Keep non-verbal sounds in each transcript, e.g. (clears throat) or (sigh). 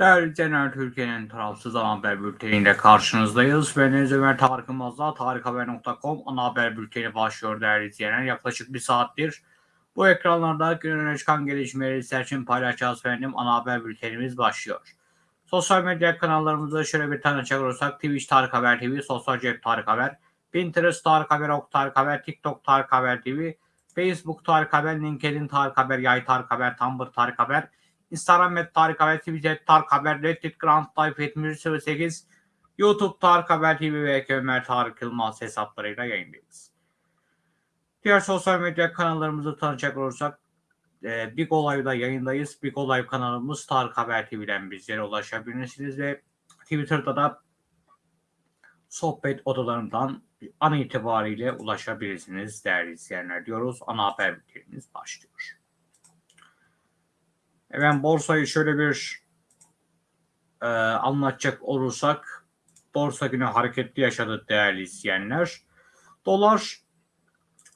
Değerli izleyenler, Türkiye'nin tarafsız ana haber bülteniyle karşınızdayız. Ben Deniz Ömer Tarık Yılmaz'la tarikhaber.com ana haber bülteni başlıyor değerli izleyenler. Yaklaşık bir saattir bu ekranlarda gün öne çıkan gelişmeleri sizler için paylaşacağız efendim. Ana haber bültenimiz başlıyor. Sosyal medya kanallarımızda şöyle bir tanıcak olursak Twitch Tarık Haber TV, Sosyal Cep Tarık Haber, Pinterest Tarık Haber, Ok Tarık Haber, TikTok Tarık Haber TV, Facebook Tarık Haber, LinkedIn Tarık Haber, Yay Tarık Haber, Tumblr Tarık Haber, Instagram et Tarık Haber, et Tarık Haber, Reddit Grand Type 7108, YouTube Tarık Haber TV ve Ömer Tarık Yılmaz hesaplarıyla yayındayız. Diğer sosyal medya kanallarımızı tanıyacak olursak e, Big Olay'da yayındayız. Big Olay kanalımız Tarık Haber TV'den bizlere ulaşabilirsiniz ve Twitter'da da sohbet odalarından an itibariyle ulaşabilirsiniz değerli izleyenler diyoruz. Ana haber bültenimiz başlıyor. Hemen borsayı şöyle bir e, anlatacak olursak borsa günü hareketli yaşadı değerli izleyenler. Dolar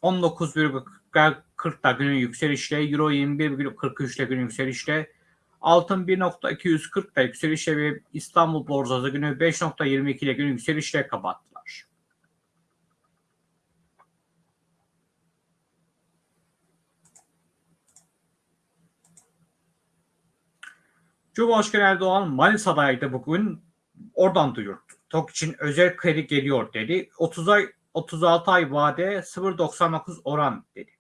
19,40'da günün yükselişle, Euro 21,43'te günün yükselişle, altın 1.240'da yükselişle ve İstanbul borsası günü 5.22 ile günün yükselişle kapattılar. Cumhurbaşkanı Erdoğan Manisa'daydı bugün. Oradan duyurdu. TOK için özel kredi geliyor dedi. 30 ay 36 ay vade 0.99 oran dedi.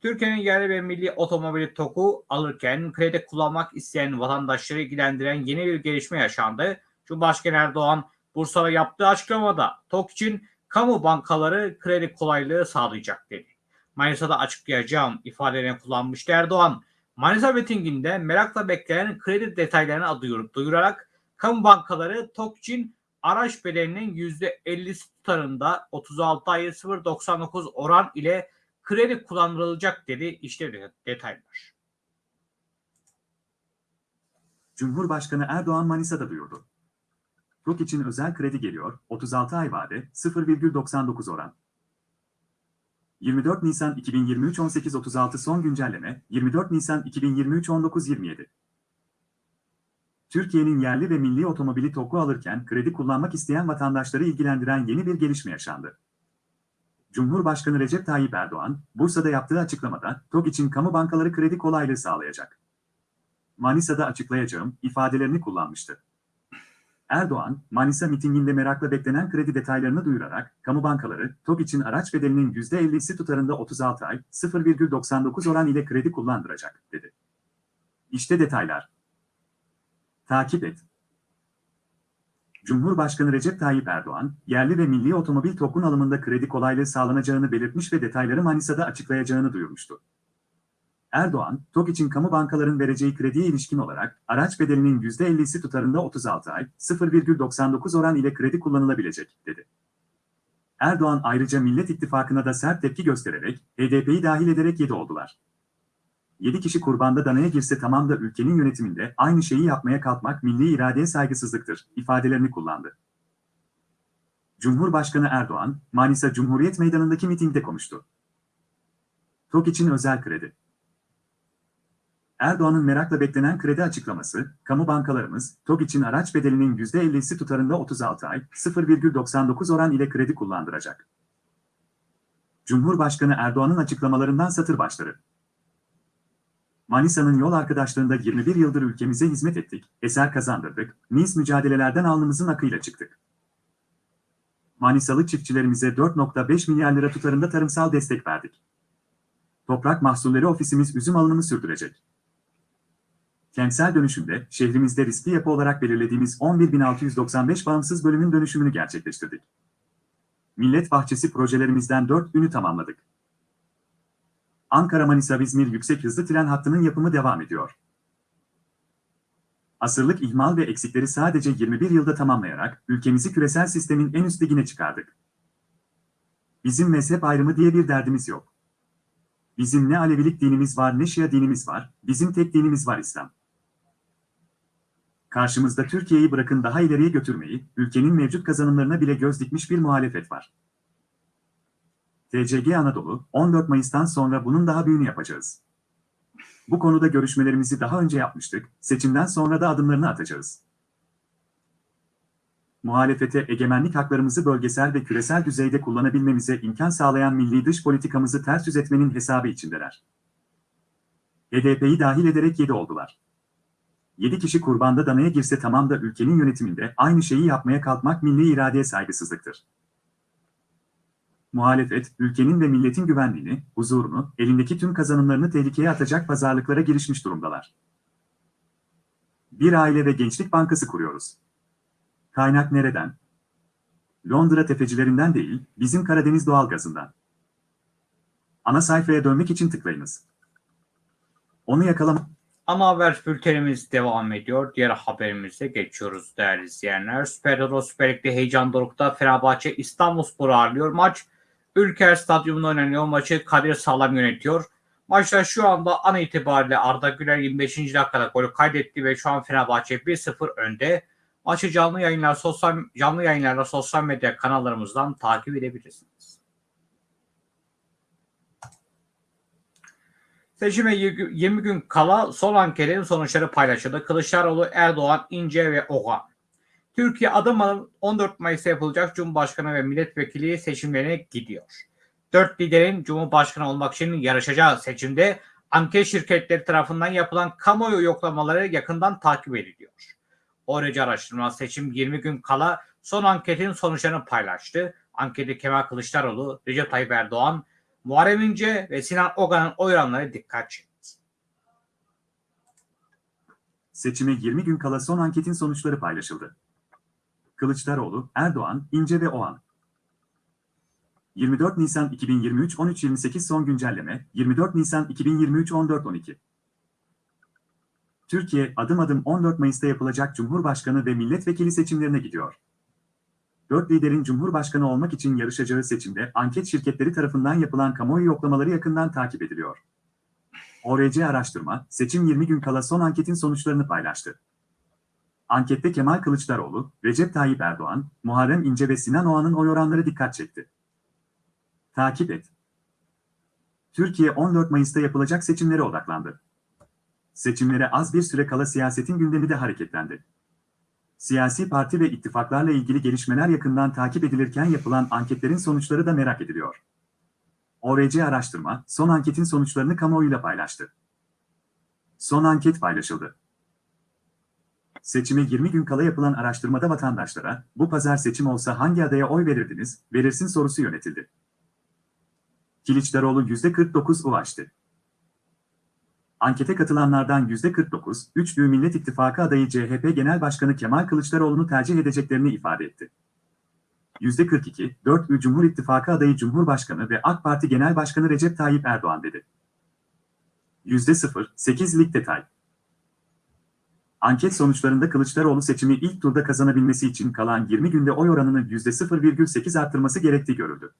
Türkiye'nin yerli ve milli otomobili TOK'u alırken kredi kullanmak isteyen vatandaşları ilgilendiren yeni bir gelişme yaşandı. Cumhurbaşkanı Erdoğan Bursa'da yaptığı açıklamada TOK için kamu bankaları kredi kolaylığı sağlayacak dedi. Manisa'da açıklayacağım ifadelerini kullanmıştı Erdoğan. Manisa Beting'inde merakla beklenen kredi detaylarını duyurup duyurarak kamu bankaları TOK için araç bedelinin %50'si tutarında 36 ayı 0.99 oran ile kredi kullanılacak dedi. İşte detaylar. Cumhurbaşkanı Erdoğan Manisa'da duyurdu. TOK için özel kredi geliyor, 36 ay vade, 0,99 oran. 24 Nisan 2023 18.36 son güncelleme, 24 Nisan 2023 19.27. Türkiye'nin yerli ve milli otomobili TOK'u alırken kredi kullanmak isteyen vatandaşları ilgilendiren yeni bir gelişme yaşandı. Cumhurbaşkanı Recep Tayyip Erdoğan, Bursa'da yaptığı açıklamada TOK için kamu bankaları kredi kolaylığı sağlayacak. Manisa'da açıklayacağım ifadelerini kullanmıştı. Erdoğan, Manisa mitinginde merakla beklenen kredi detaylarını duyurarak, kamu bankaları, TOK için araç bedelinin %50'si tutarında 36 ay, 0,99 oran ile kredi kullandıracak, dedi. İşte detaylar. Takip et. Cumhurbaşkanı Recep Tayyip Erdoğan, yerli ve milli otomobil TOK'un alımında kredi kolaylığı sağlanacağını belirtmiş ve detayları Manisa'da açıklayacağını duyurmuştu. Erdoğan, TOK için kamu bankaların vereceği krediye ilişkin olarak araç bedelinin %50'si tutarında 36 ay, 0,99 oran ile kredi kullanılabilecek, dedi. Erdoğan ayrıca Millet İttifakı'na da sert tepki göstererek, HDP'yi dahil ederek 7 oldular. 7 kişi kurbanda danaya girse tamam da ülkenin yönetiminde aynı şeyi yapmaya kalkmak milli iradeye saygısızlıktır, ifadelerini kullandı. Cumhurbaşkanı Erdoğan, Manisa Cumhuriyet Meydanı'ndaki mitingde konuştu. TOK için özel kredi. Erdoğan'ın merakla beklenen kredi açıklaması, kamu bankalarımız, TOG için araç bedelinin %50'si tutarında 36 ay, 0,99 oran ile kredi kullandıracak. Cumhurbaşkanı Erdoğan'ın açıklamalarından satır başları. Manisa'nın yol arkadaşlığında 21 yıldır ülkemize hizmet ettik, eser kazandırdık, mis mücadelelerden alnımızın akıyla çıktık. Manisalı çiftçilerimize 4.5 milyar lira tutarında tarımsal destek verdik. Toprak mahsulleri ofisimiz üzüm alımını sürdürecek. Kentsel dönüşümde şehrimizde riskli yapı olarak belirlediğimiz 11.695 bağımsız bölümün dönüşümünü gerçekleştirdik. Millet Bahçesi projelerimizden 4 ünü tamamladık. Ankara-Manisa-İzmir yüksek hızlı tren hattının yapımı devam ediyor. Asırlık ihmal ve eksikleri sadece 21 yılda tamamlayarak ülkemizi küresel sistemin en üst ligine çıkardık. Bizim mezhep ayrımı diye bir derdimiz yok. Bizim ne Alevilik dinimiz var ne Şia dinimiz var, bizim tek dinimiz var İslam. Karşımızda Türkiye'yi bırakın daha ileriye götürmeyi, ülkenin mevcut kazanımlarına bile göz dikmiş bir muhalefet var. TCG Anadolu, 14 Mayıs'tan sonra bunun daha büyüğünü yapacağız. Bu konuda görüşmelerimizi daha önce yapmıştık, seçimden sonra da adımlarını atacağız. Muhalefete egemenlik haklarımızı bölgesel ve küresel düzeyde kullanabilmemize imkan sağlayan milli dış politikamızı ters yüz etmenin hesabı içindeler. HDP'yi dahil ederek 7 oldular. 7 kişi kurbanda danaya girse tamam da ülkenin yönetiminde aynı şeyi yapmaya kalkmak milli iradeye saygısızlıktır. Muhalefet, ülkenin ve milletin güvenliğini, huzurunu, elindeki tüm kazanımlarını tehlikeye atacak pazarlıklara girişmiş durumdalar. Bir aile ve gençlik bankası kuruyoruz. Kaynak nereden? Londra tefecilerinden değil, bizim Karadeniz doğalgazından. Ana sayfaya dönmek için tıklayınız. Onu yakalamak Ana haber bültenimiz devam ediyor. Diğer haberimize geçiyoruz değerli izleyenler. Süper Euro Süper Lig'de heyecan dorukta Fenerbahçe İstanbulspor'u ağırlıyor. Maç Ülker Stadyumunda oynanıyor. Maçı Kadir Sağlam yönetiyor. Maçta şu anda an itibariyle Arda Güler 25. dakikada golü kaydetti ve şu an Fenerbahçe 1-0 önde. Maçı canlı yayınlar sosyal canlı yayınlarla sosyal medya kanallarımızdan takip edebilirsiniz. Seçime 20 gün kala son anketin sonuçları paylaşıldı. Kılıçdaroğlu, Erdoğan, İnce ve Oğan. Türkiye adım adım 14 Mayıs'ta yapılacak Cumhurbaşkanı ve milletvekili seçimlerine gidiyor. Dört liderin Cumhurbaşkanı olmak için yarışacağı seçimde anket şirketleri tarafından yapılan kamuoyu yoklamaları yakından takip ediliyor. Orece araştırma seçim 20 gün kala son anketin sonuçlarını paylaştı. Ankette Kemal Kılıçdaroğlu, Recep Tayyip Erdoğan, Muharrem İnce ve Sinan Ogan'ın oy oranları dikkat çekti. Seçime 20 gün kala son anketin sonuçları paylaşıldı. Kılıçdaroğlu, Erdoğan, İnce ve Oğan. 24 Nisan 2023 13.28 son güncelleme, 24 Nisan 2023 14.12 Türkiye adım adım 14 Mayıs'ta yapılacak Cumhurbaşkanı ve milletvekili seçimlerine gidiyor. Dört liderin Cumhurbaşkanı olmak için yarışacağı seçimde anket şirketleri tarafından yapılan kamuoyu yoklamaları yakından takip ediliyor. ORC araştırma, seçim 20 gün kala son anketin sonuçlarını paylaştı. Ankette Kemal Kılıçdaroğlu, Recep Tayyip Erdoğan, Muharrem İnce ve Sinan Oğan'ın oy oranları dikkat çekti. Takip et. Türkiye 14 Mayıs'ta yapılacak seçimlere odaklandı. Seçimlere az bir süre kala siyasetin gündemi de hareketlendi. Siyasi parti ve ittifaklarla ilgili gelişmeler yakından takip edilirken yapılan anketlerin sonuçları da merak ediliyor. ORC araştırma, son anketin sonuçlarını kamuoyuyla paylaştı. Son anket paylaşıldı. Seçime 20 gün kala yapılan araştırmada vatandaşlara, bu pazar seçim olsa hangi adaya oy verirdiniz, verirsin sorusu yönetildi. Kılıçdaroğlu %49 ulaştı. Ankete katılanlardan %49, 3 Büyük Millet İttifakı adayı CHP Genel Başkanı Kemal Kılıçdaroğlu'nu tercih edeceklerini ifade etti. %42, 4 Ü Cumhur İttifakı adayı Cumhurbaşkanı ve AK Parti Genel Başkanı Recep Tayyip Erdoğan dedi. %0, 8 lig detay. Anket sonuçlarında Kılıçdaroğlu seçimi ilk turda kazanabilmesi için kalan 20 günde oy oranını %0,8 arttırması gerektiği görüldü.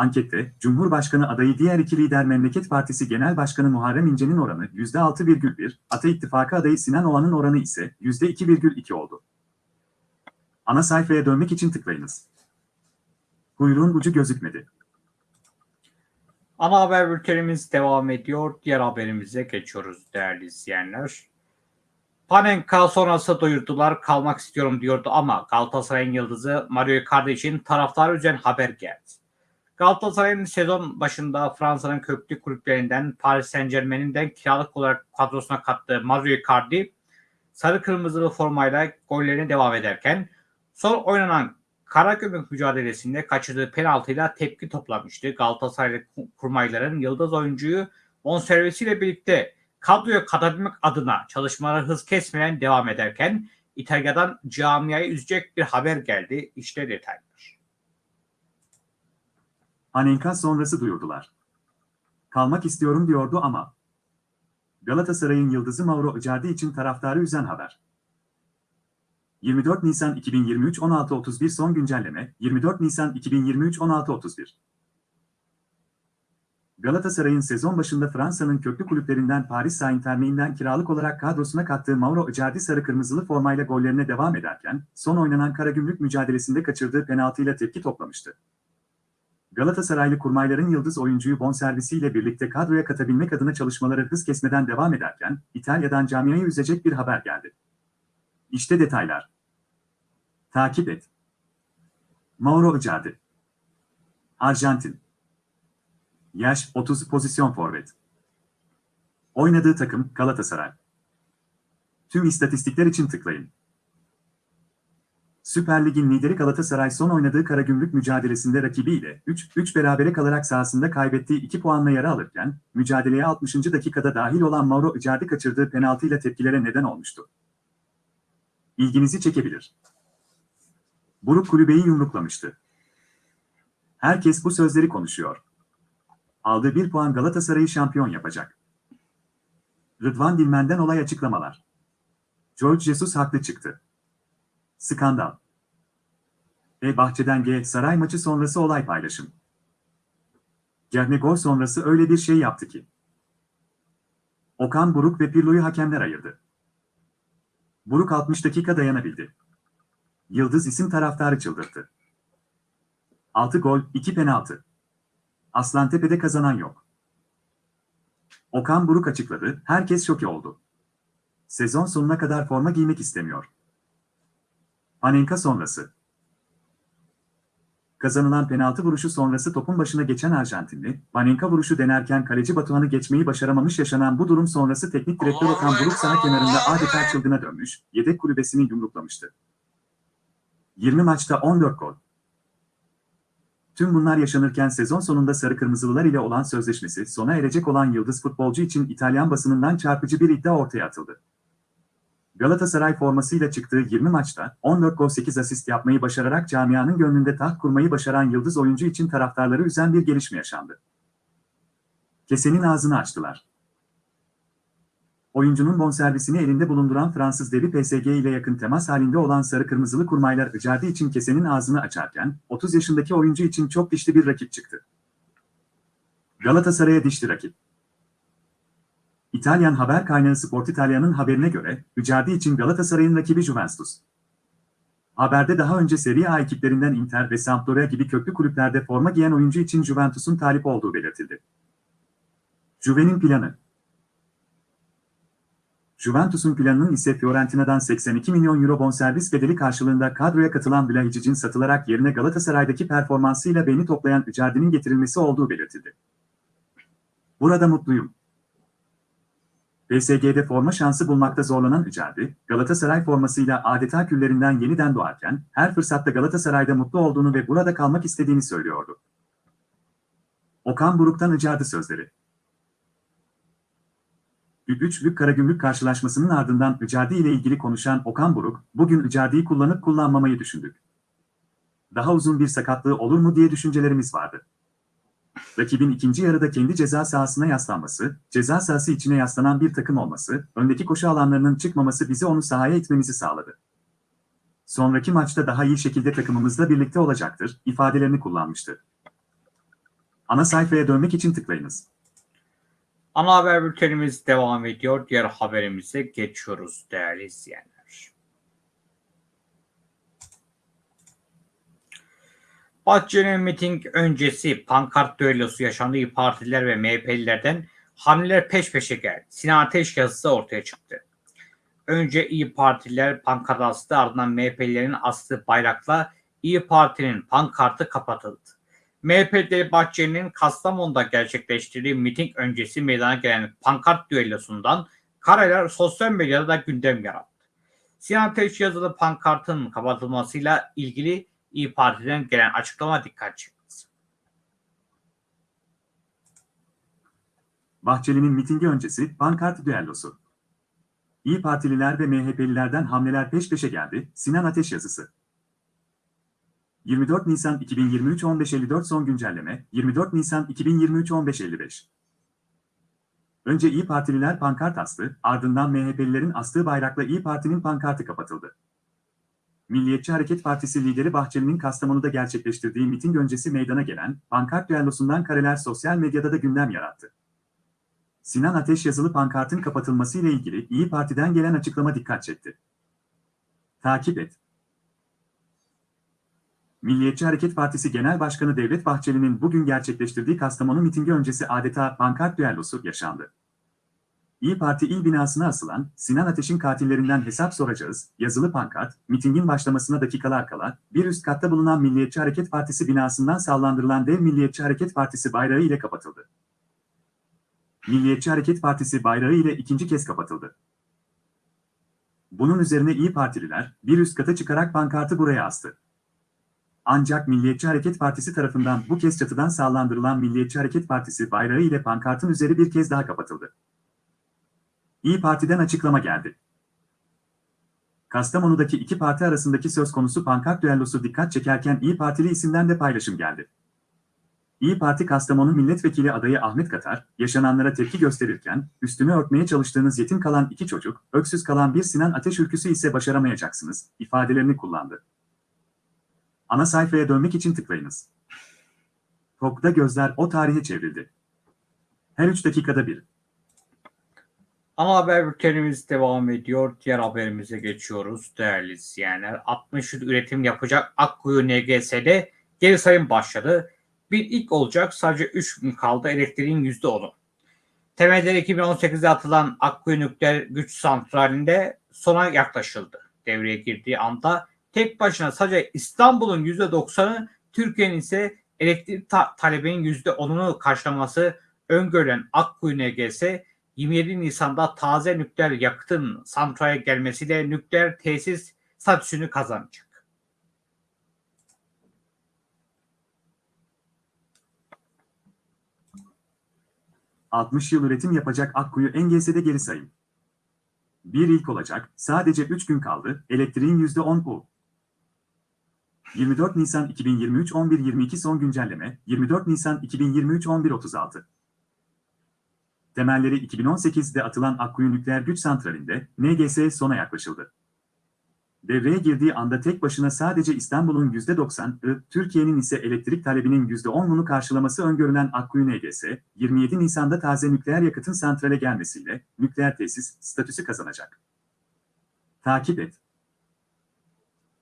Ankette, Cumhurbaşkanı adayı diğer iki lider Memleket Partisi Genel Başkanı Muharrem İnce'nin oranı %6,1, Ata İttifakı adayı Sinan Oğan'ın oranı ise %2,2 oldu. Ana sayfaya dönmek için tıklayınız. Kuyruğun ucu gözükmedi. Ana haber bültenimiz devam ediyor. Diğer haberimize geçiyoruz değerli izleyenler. Panenka sonrası duyurdular kalmak istiyorum diyordu ama Galatasaray'ın yıldızı Mario Icardi için taraftar üzen haber geldi. Galatasaray'ın sezon başında Fransa'nın köklü kulüplerinden Paris Saint Germain'inden kiralık olarak kadrosuna kattığı Mario Icardi sarı kırmızılı formayla gollerine devam ederken son oynanan Karagümrük mücadelesinde kaçırdığı penaltıyla tepki toplamıştı. Galatasaraylı kurmayların yıldız oyuncuyu bonservisiyle birlikte kadroya katabilmek adına çalışmaları hız kesmeden devam ederken İtalya'dan camiayı üzecek bir haber geldi. İşte detaylar. Anenka sonrası duyurdular. Kalmak istiyorum diyordu ama. Galatasaray'ın yıldızı Mauro Icardi için taraftarı üzen haber. 24 Nisan 2023 16.31 son güncelleme 24 Nisan 2023 16.31 Galatasaray'ın sezon başında Fransa'nın köklü kulüplerinden Paris Saint-Germain'den kiralık olarak kadrosuna kattığı Mauro Icardi sarı kırmızılı formayla gollerine devam ederken son oynanan Karagümrük mücadelesinde kaçırdığı penaltıyla tepki toplamıştı. Galatasaraylı kurmayların yıldız oyuncuyu bonservisiyle birlikte kadroya katabilmek adına çalışmaları hız kesmeden devam ederken, İtalya'dan camiayı üzecek bir haber geldi. İşte detaylar. Takip et. Mauro Icardi. Arjantin. Yaş 30 pozisyon forvet. Oynadığı takım Galatasaray. Tüm istatistikler için tıklayın. Süper Lig'in lideri Galatasaray son oynadığı Karagümrük mücadelesinde rakibiyle 3-3 berabere kalarak sahasında kaybettiği 2 puanla yara alırken, mücadeleye 60. dakikada dahil olan Mauro Icardi kaçırdığı penaltıyla tepkilere neden olmuştu. İlginizi çekebilir. Buruk kulübeyi yumruklamıştı. Herkes bu sözleri konuşuyor. Aldığı bir puan Galatasaray'ı şampiyon yapacak. Rıdvan Dilmen'den olay açıklamalar. George Jesus haklı çıktı. Skandal. E bahçeden G saray maçı sonrası olay paylaşım. Gerne gol sonrası öyle bir şey yaptı ki. Okan Buruk ve Pirlo'yu hakemler ayırdı. Buruk 60 dakika dayanabildi. Yıldız isim taraftarı çıldırttı. 6 gol, 2 penaltı. Aslantepe'de kazanan yok. Okan Buruk açıkladı, herkes şoke oldu. Sezon sonuna kadar forma giymek istemiyor. Panenka sonrası. Kazanılan penaltı vuruşu sonrası topun başına geçen Arjantinli, Panenka vuruşu denerken kaleci Batuhan'ı geçmeyi başaramamış yaşanan bu durum sonrası teknik direktör Okan Buruk saha kenarında adeta çılgına dönmüş, yedek kulübesini yumruklamıştı. 20 maçta 14 gol. Tüm bunlar yaşanırken sezon sonunda Sarı Kırmızılılar ile olan sözleşmesi sona erecek olan yıldız futbolcu için İtalyan basınından çarpıcı bir iddia ortaya atıldı. Galatasaray formasıyla çıktığı 20 maçta 14 gol 8 asist yapmayı başararak camianın gönlünde taht kurmayı başaran yıldız oyuncu için taraftarları üzen bir gelişme yaşandı. Kesenin ağzını açtılar. Oyuncunun bonservisini elinde bulunduran Fransız devi PSG ile yakın temas halinde olan sarı kırmızılı kurmaylar Icardi için kesenin ağzını açarken 30 yaşındaki oyuncu için çok dişli bir rakip çıktı. Galatasaray'a dişli rakip. İtalyan haber kaynağı Sport Italia'nın haberine göre Icardi için Galatasaray'ın rakibi Juventus. Haberde daha önce Serie A ekiplerinden Inter ve Sampdoria gibi köklü kulüplerde forma giyen oyuncu için Juventus'un talip olduğu belirtildi. Juve'nin planı Juventus'un planının ise Fiorentina'dan 82 milyon euro bonservis bedeli karşılığında kadroya katılan Vlahicic'in satılarak yerine Galatasaray'daki performansıyla beni toplayan Icardi'nin getirilmesi olduğu belirtildi. Burada mutluyum. PSG'de forma şansı bulmakta zorlanan Icardi, Galatasaray formasıyla adeta küllerinden yeniden doğarken, her fırsatta Galatasaray'da mutlu olduğunu ve burada kalmak istediğini söylüyordu. Okan Buruk'tan Icardi sözleri. Üçlük Karagümrük karşılaşmasının ardından Icardi ile ilgili konuşan Okan Buruk, bugün Icardi'yi kullanıp kullanmamayı düşündük. Daha uzun bir sakatlığı olur mu diye düşüncelerimiz vardı. Rakibin ikinci yarıda kendi ceza sahasına yaslanması, ceza sahası içine yaslanan bir takım olması, öndeki koşu alanlarının çıkmaması bizi onu sahaya itmemizi sağladı. Sonraki maçta daha iyi şekilde takımımızla birlikte olacaktır, ifadelerini kullanmıştı. Ana sayfaya dönmek için tıklayınız. Ana haber bültenimiz devam ediyor. Diğer haberimize geçiyoruz değerli izleyenler. Bahçeli'nin miting öncesi pankart düellosu yaşandığı İYİ Partililer ve MHP'lilerden hamleler peş peşe geldi. Sinan Ateş yazısı ortaya çıktı. Önce İyi Partililer pankart astı ardından MHP'lilerin astığı bayrakla İyi Parti'nin pankartı kapatıldı. MHP'de Bahçeli'nin Kastamonu'da gerçekleştirdiği miting öncesi meydana gelen pankart düellosundan kareler sosyal medyada da gündem yarattı. Sinan Ateş yazılı pankartın kapatılmasıyla ilgili İyi Parti'den gelen açıklama dikkat çekti. Bahçeli'nin mitingi öncesi pankart düellosu. İyi Partililer ve MHP'lilerden hamleler peş peşe geldi, Sinan Ateş yazısı. 24 Nisan 2023 15.54 son güncelleme, 24 Nisan 2023 15.55. Önce İyi Partililer pankart astı, ardından MHP'lilerin astığı bayrakla İyi Parti'nin pankartı kapatıldı. Milliyetçi Hareket Partisi lideri Bahçeli'nin Kastamonu'da gerçekleştirdiği miting öncesi meydana gelen pankart düellosundan kareler sosyal medyada da gündem yarattı. Sinan Ateş yazılı pankartın kapatılması ile ilgili İyi Parti'den gelen açıklama dikkat çekti. Takip et. Milliyetçi Hareket Partisi Genel Başkanı Devlet Bahçeli'nin bugün gerçekleştirdiği Kastamonu mitingi öncesi adeta pankart düellosu yaşandı. İyi Parti il binasına asılan Sinan Ateş'in katillerinden hesap soracağız yazılı pankart, mitingin başlamasına dakikalar kala bir üst katta bulunan Milliyetçi Hareket Partisi binasından sallandırılan dev Milliyetçi Hareket Partisi bayrağı ile kapatıldı. Milliyetçi Hareket Partisi bayrağı ile ikinci kez kapatıldı. Bunun üzerine İyi Partililer bir üst kata çıkarak pankartı buraya astı. Ancak Milliyetçi Hareket Partisi tarafından bu kez çatıdan sallandırılan Milliyetçi Hareket Partisi bayrağı ile pankartın üzeri bir kez daha kapatıldı. İyi Parti'den açıklama geldi. Kastamonu'daki iki parti arasındaki söz konusu pankart düellosu dikkat çekerken İyi Partili isimden de paylaşım geldi. İyi Parti Kastamonu Milletvekili adayı Ahmet Katar, yaşananlara tepki gösterirken, üstünü örtmeye çalıştığınız yetim kalan iki çocuk, öksüz kalan bir Sinan Ateş ülküsü ise başaramayacaksınız, ifadelerini kullandı. Ana sayfaya dönmek için tıklayınız. TOK'ta gözler o tarihe çevrildi. Her 3 dakikada bir. Ana haber bültenimiz devam ediyor. Diğer haberimize geçiyoruz değerli izleyenler. 60 yıl üretim yapacak Akkuyu NGS'de geri sayım başladı. Bir ilk olacak sadece 3 gün kaldı elektriğin %10'u. Temelleri 2018'de atılan Akkuyu Nükleer Güç Santrali'nde sona yaklaşıldı. Devreye girdiği anda tek başına sadece İstanbul'un %90'ı Türkiye'nin ise elektrik ta- talebinin %10'unu karşılaması öngörülen Akkuyu NGS 27 Nisan'da taze nükleer yakıtın santrale gelmesiyle nükleer tesis statüsünü kazanacak. — 60 yıl üretim yapacak Akkuyu NGS'de geri sayım. Bir ilk olacak, sadece 3 gün kaldı, elektriğin %10 bu. 24 Nisan 2023 11.22 son güncelleme, 24 Nisan 2023 11.36. Temelleri 2018'de atılan Akkuyu Nükleer Güç Santrali'nde NGS sona yaklaşıldı. Devreye girdiği anda tek başına sadece İstanbul'un %90'ı, Türkiye'nin ise elektrik talebinin %10'unu karşılaması öngörülen Akkuyu NGS, 27 Nisan'da taze nükleer yakıtın santrale gelmesiyle nükleer tesis statüsü kazanacak. Takip et.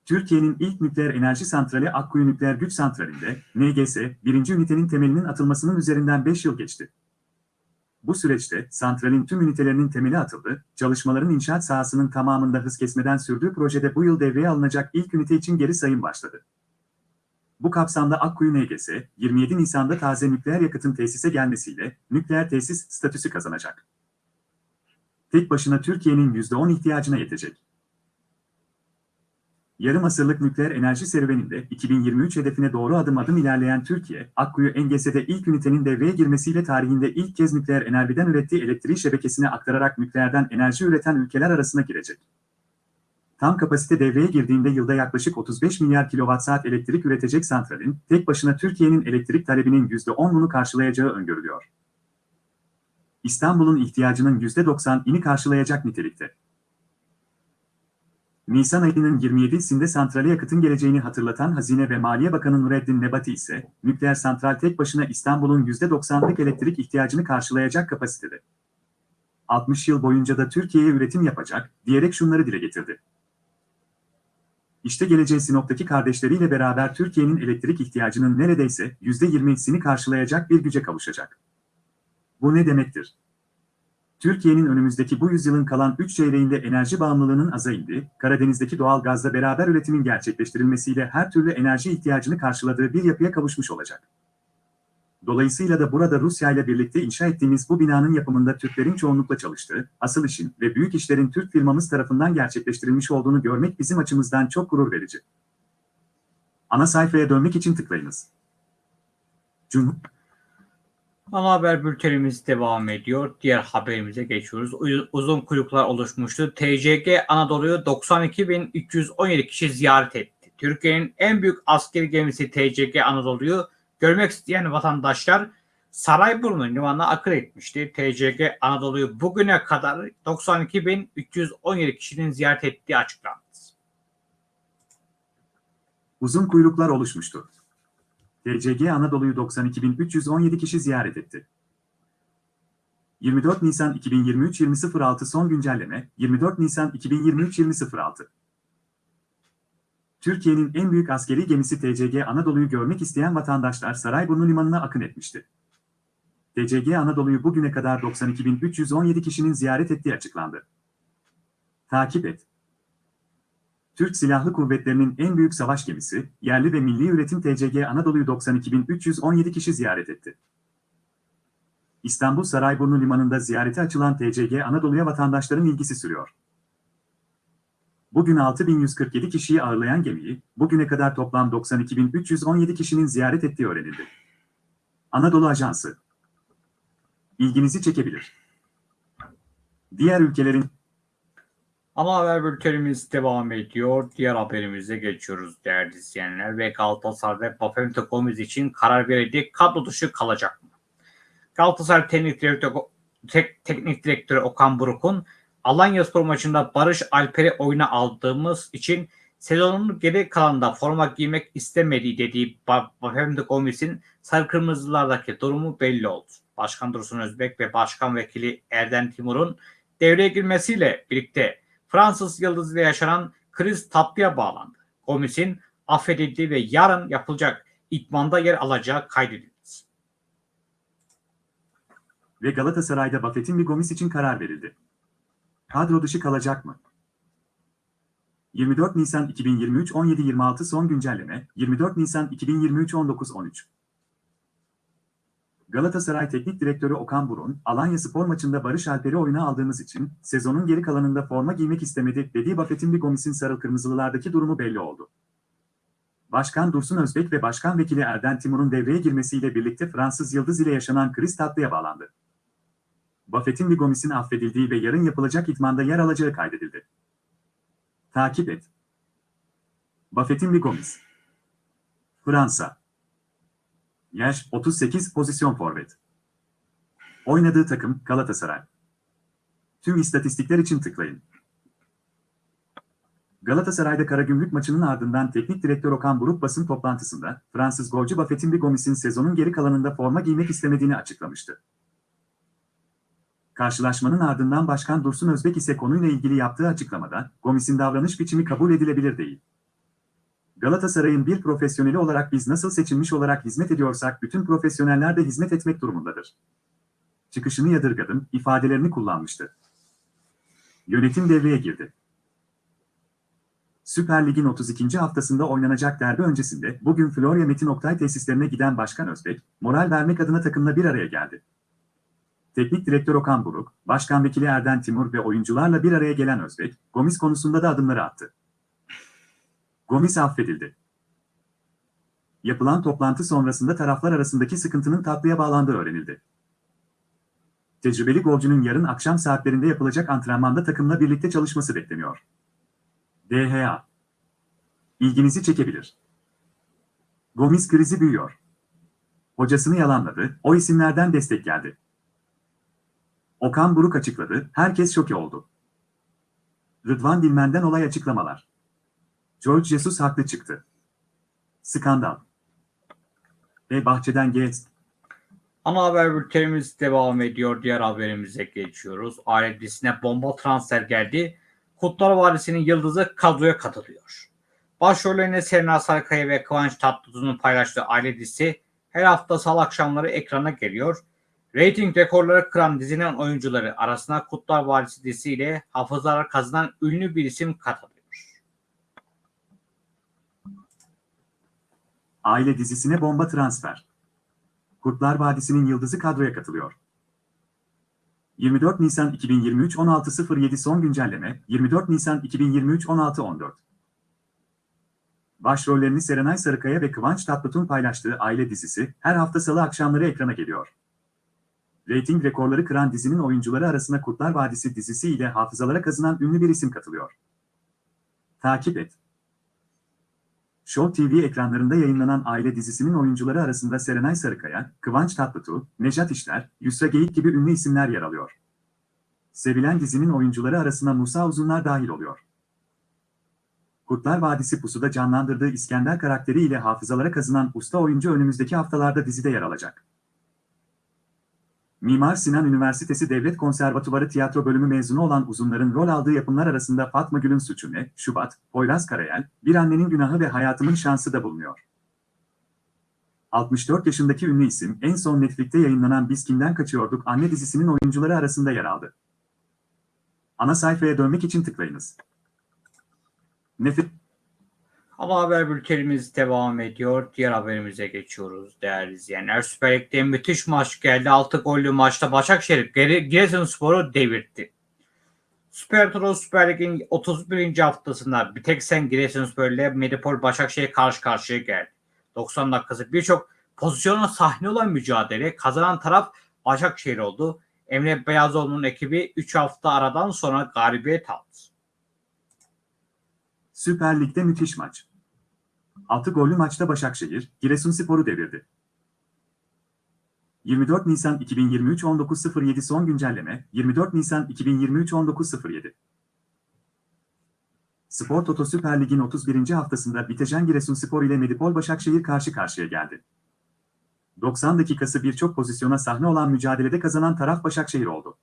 Türkiye'nin ilk nükleer enerji santrali Akkuyu Nükleer Güç Santrali'nde, NGS, birinci ünitenin temelinin atılmasının üzerinden 5 yıl geçti. Bu süreçte santralin tüm ünitelerinin temeli atıldı, çalışmaların inşaat sahasının tamamında hız kesmeden sürdüğü projede bu yıl devreye alınacak ilk ünite için geri sayım başladı. Bu kapsamda Akkuyu NGS, 27 Nisan'da taze nükleer yakıtın tesise gelmesiyle nükleer tesis statüsü kazanacak. Tek başına Türkiye'nin %10 ihtiyacına yetecek. Yarım asırlık nükleer enerji serüveninde 2023 hedefine doğru adım adım ilerleyen Türkiye, Akkuyu NGS'de ilk ünitenin devreye girmesiyle tarihinde ilk kez nükleer enerjiden ürettiği elektriği şebekesine aktararak nükleerden enerji üreten ülkeler arasına girecek. Tam kapasite devreye girdiğinde yılda yaklaşık 35 milyar kilowatt-saat elektrik üretecek santralin, tek başına Türkiye'nin elektrik talebinin %10'unu karşılayacağı öngörülüyor. İstanbul'un ihtiyacının %90'ini karşılayacak nitelikte. Nisan ayının 27'sinde santrale yakıtın geleceğini hatırlatan Hazine ve Maliye Bakanı Nureddin Nebati ise, nükleer santral tek başına İstanbul'un %90'lık elektrik ihtiyacını karşılayacak kapasitede. 60 yıl boyunca da Türkiye'ye üretim yapacak, diyerek şunları dile getirdi. İşte geleceği Sinop'taki kardeşleriyle beraber Türkiye'nin elektrik ihtiyacının neredeyse %20'sini karşılayacak bir güce kavuşacak. Bu ne demektir? Türkiye'nin önümüzdeki bu yüzyılın kalan 3 çeyreğinde enerji bağımlılığının aza indi, Karadeniz'deki doğal gazla beraber üretimin gerçekleştirilmesiyle her türlü enerji ihtiyacını karşıladığı bir yapıya kavuşmuş olacak. Dolayısıyla da burada Rusya ile birlikte inşa ettiğimiz bu binanın yapımında Türklerin çoğunlukla çalıştığı, asıl işin ve büyük işlerin Türk firmamız tarafından gerçekleştirilmiş olduğunu görmek bizim açımızdan çok gurur verici. Ana sayfaya dönmek için tıklayınız. Cumhur Ana haber bültenimiz devam ediyor. Diğer haberimize geçiyoruz. Uzun kuyruklar oluşmuştu. TCG Anadolu'yu 92.317 kişi ziyaret etti. Türkiye'nin en büyük askeri gemisi TCG Anadolu'yu görmek isteyen vatandaşlar Sarayburnu limanına akıl etmişti. TCG Anadolu'yu bugüne kadar 92.317 kişinin ziyaret ettiği açıklandı. Uzun kuyruklar oluşmuştu. TCG Anadolu'yu 92.317 kişi ziyaret etti. 24 Nisan 2023 20.06 son güncelleme 24 Nisan 2023 20.06 Türkiye'nin en büyük askeri gemisi TCG Anadolu'yu görmek isteyen vatandaşlar Sarayburnu Limanı'na akın etmişti. TCG Anadolu'yu bugüne kadar 92.317 kişinin ziyaret ettiği açıklandı. Takip et. Türk Silahlı Kuvvetleri'nin en büyük savaş gemisi, yerli ve milli üretim TCG Anadolu'yu 92.317 kişi ziyaret etti. İstanbul Sarayburnu Limanı'nda ziyarete açılan TCG Anadolu'ya vatandaşların ilgisi sürüyor. Bugün 6147 kişiyi ağırlayan gemiyi, bugüne kadar toplam 92.317 kişinin ziyaret ettiği öğrenildi. Anadolu Ajansı ilginizi çekebilir. Diğer ülkelerin Ama haber bültenimiz devam ediyor. Diğer haberimize geçiyoruz değerli izleyenler. Ve Galatasaray'da Bafemte Gomez için karar verildi. Kadro dışı kalacak mı? Galatasaray Teknik Direktörü, Tek, Teknik Direktörü Okan Buruk'un Alanya Spor maçında Barış Alper'i oyuna aldığımız için sezonun geri kalanında forma giymek istemediği dediği Bafemte Gomez'in sarı kırmızılardaki durumu belli oldu. Başkan Dursun Özbek ve Başkan Vekili Erden Timur'un devreye girmesiyle birlikte Fransız Yıldız ile yaşanan kriz tatlıya bağlandı. Gomis'in affedildiği ve yarın yapılacak itmanda yer alacağı kaydedildi. ve Galatasaray'da Buffett'in bir Gomis için karar verildi. Kadro dışı kalacak mı? 24 Nisan 2023 17.26 son güncelleme 24 Nisan 2023 19.13 Galatasaray Teknik Direktörü Okan Burun, Alanya Spor maçında Barış Alper'i oyuna aldığımız için sezonun geri kalanında forma giymek istemedi dediği Buffett'in bir Gomis'in sarı kırmızılılardaki durumu belli oldu. Başkan Dursun Özbek ve Başkan Vekili Erden Timur'un devreye girmesiyle birlikte Fransız Yıldız ile yaşanan kriz tatlıya bağlandı. Buffett'in bir Gomis'in affedildiği ve yarın yapılacak itmanda yer alacağı kaydedildi. Takip et. Buffett'in bir Gomis. Fransa. Yaş 38 pozisyon forvet. Oynadığı takım Galatasaray. Tüm istatistikler için tıklayın. Galatasaray'da Karagümrük maçının ardından teknik direktör Okan Buruk basın toplantısında Fransız golcü Buffett'in bir Gomis'in sezonun geri kalanında forma giymek istemediğini açıklamıştı. Karşılaşmanın ardından Başkan Dursun Özbek ise konuyla ilgili yaptığı açıklamada, Gomis'in davranış biçimi kabul edilebilir değil. Galatasaray'ın bir profesyoneli olarak biz nasıl seçilmiş olarak hizmet ediyorsak bütün profesyoneller de hizmet etmek durumundadır. Çıkışını yadırgadım, ifadelerini kullanmıştı. Yönetim devreye girdi. Süper Lig'in 32. haftasında oynanacak derbi öncesinde bugün Florya Metin Oktay tesislerine giden Başkan Özbek, moral vermek adına takımla bir araya geldi. Teknik direktör Okan Buruk, Başkan Vekili Erden Timur ve oyuncularla bir araya gelen Özbek, Gomis konusunda da adımları attı. Gomis affedildi. Yapılan toplantı sonrasında taraflar arasındaki sıkıntının tatlıya bağlandığı öğrenildi. Tecrübeli golcünün yarın akşam saatlerinde yapılacak antrenmanda takımla birlikte çalışması bekleniyor. DHA İlginizi çekebilir. Gomis krizi büyüyor. Hocasını yalanladı, o isimlerden destek geldi. Okan Buruk açıkladı, herkes şoke oldu. Rıdvan Dilmen'den olay açıklamalar. George Jesus haklı çıktı. Skandal. Ve bahçeden geç. Ana haber bültenimiz devam ediyor. Diğer haberimize geçiyoruz. Ailedisine bomba transfer geldi. Kutlar Vadisi'nin yıldızı kadroya katılıyor. Başrollerine Serena Sarıkaya ve Kıvanç Tatlıtuğ'un paylaştığı aile dizisi her hafta salı akşamları ekrana geliyor. Rating rekorları kıran dizinin oyuncuları arasına Kutlar Vadisi dizisiyle hafızalar kazınan ünlü bir isim katılıyor. Aile dizisine bomba transfer. Kurtlar Vadisi'nin yıldızı kadroya katılıyor. 24 Nisan 2023 16.07 son güncelleme 24 Nisan 2023 16.14 Başrollerini Serenay Sarıkaya ve Kıvanç Tatlıtuğ paylaştığı Aile dizisi her hafta salı akşamları ekrana geliyor. Rating rekorları kıran dizinin oyuncuları arasına Kurtlar Vadisi dizisi ile hafızalara kazınan ünlü bir isim katılıyor. Takip et. Show TV ekranlarında yayınlanan Aile dizisinin oyuncuları arasında Serenay Sarıkaya, Kıvanç Tatlıtuğ, Nejat İşler, Yusra Geyik gibi ünlü isimler yer alıyor. Sevilen dizinin oyuncuları arasına Musa Uzunlar dahil oluyor. Kurtlar Vadisi Pusu'da canlandırdığı İskender karakteri ile hafızalara kazınan usta oyuncu önümüzdeki haftalarda dizide yer alacak. Mimar Sinan Üniversitesi Devlet Konservatuvarı Tiyatro Bölümü mezunu olan uzunların rol aldığı yapımlar arasında Fatma Gül'ün Suçu Şubat, Poyraz Karayel, Bir Annenin Günahı ve Hayatımın Şansı da bulunuyor. 64 yaşındaki ünlü isim en son Netflix'te yayınlanan Biz Kimden Kaçıyorduk anne dizisinin oyuncuları arasında yer aldı. Ana sayfaya dönmek için tıklayınız. Nefret Ama haber bültenimiz devam ediyor. Diğer haberimize geçiyoruz değerli izleyenler. Süper Lig'de müthiş maç geldi. 6 gollü maçta Başakşehir Gire- Giresunspor'u devirtti. Süper Turo Süper Lig'in 31. haftasında bir tek sen Giresunspor ile Medipol Başakşehir karşı karşıya geldi. 90 dakikası birçok pozisyona sahne olan mücadele kazanan taraf Başakşehir oldu. Emre Beyazoğlu'nun ekibi 3 hafta aradan sonra galibiyet aldı. Süper Lig'de müthiş maç. 6 gollü maçta Başakşehir, Giresunspor'u devirdi. 24 Nisan 2023 19.07 son güncelleme 24 Nisan 2023 19.07 Spor Toto Süper Lig'in 31. haftasında Bitejen Giresunspor ile Medipol Başakşehir karşı karşıya geldi. 90 dakikası birçok pozisyona sahne olan mücadelede kazanan taraf Başakşehir oldu.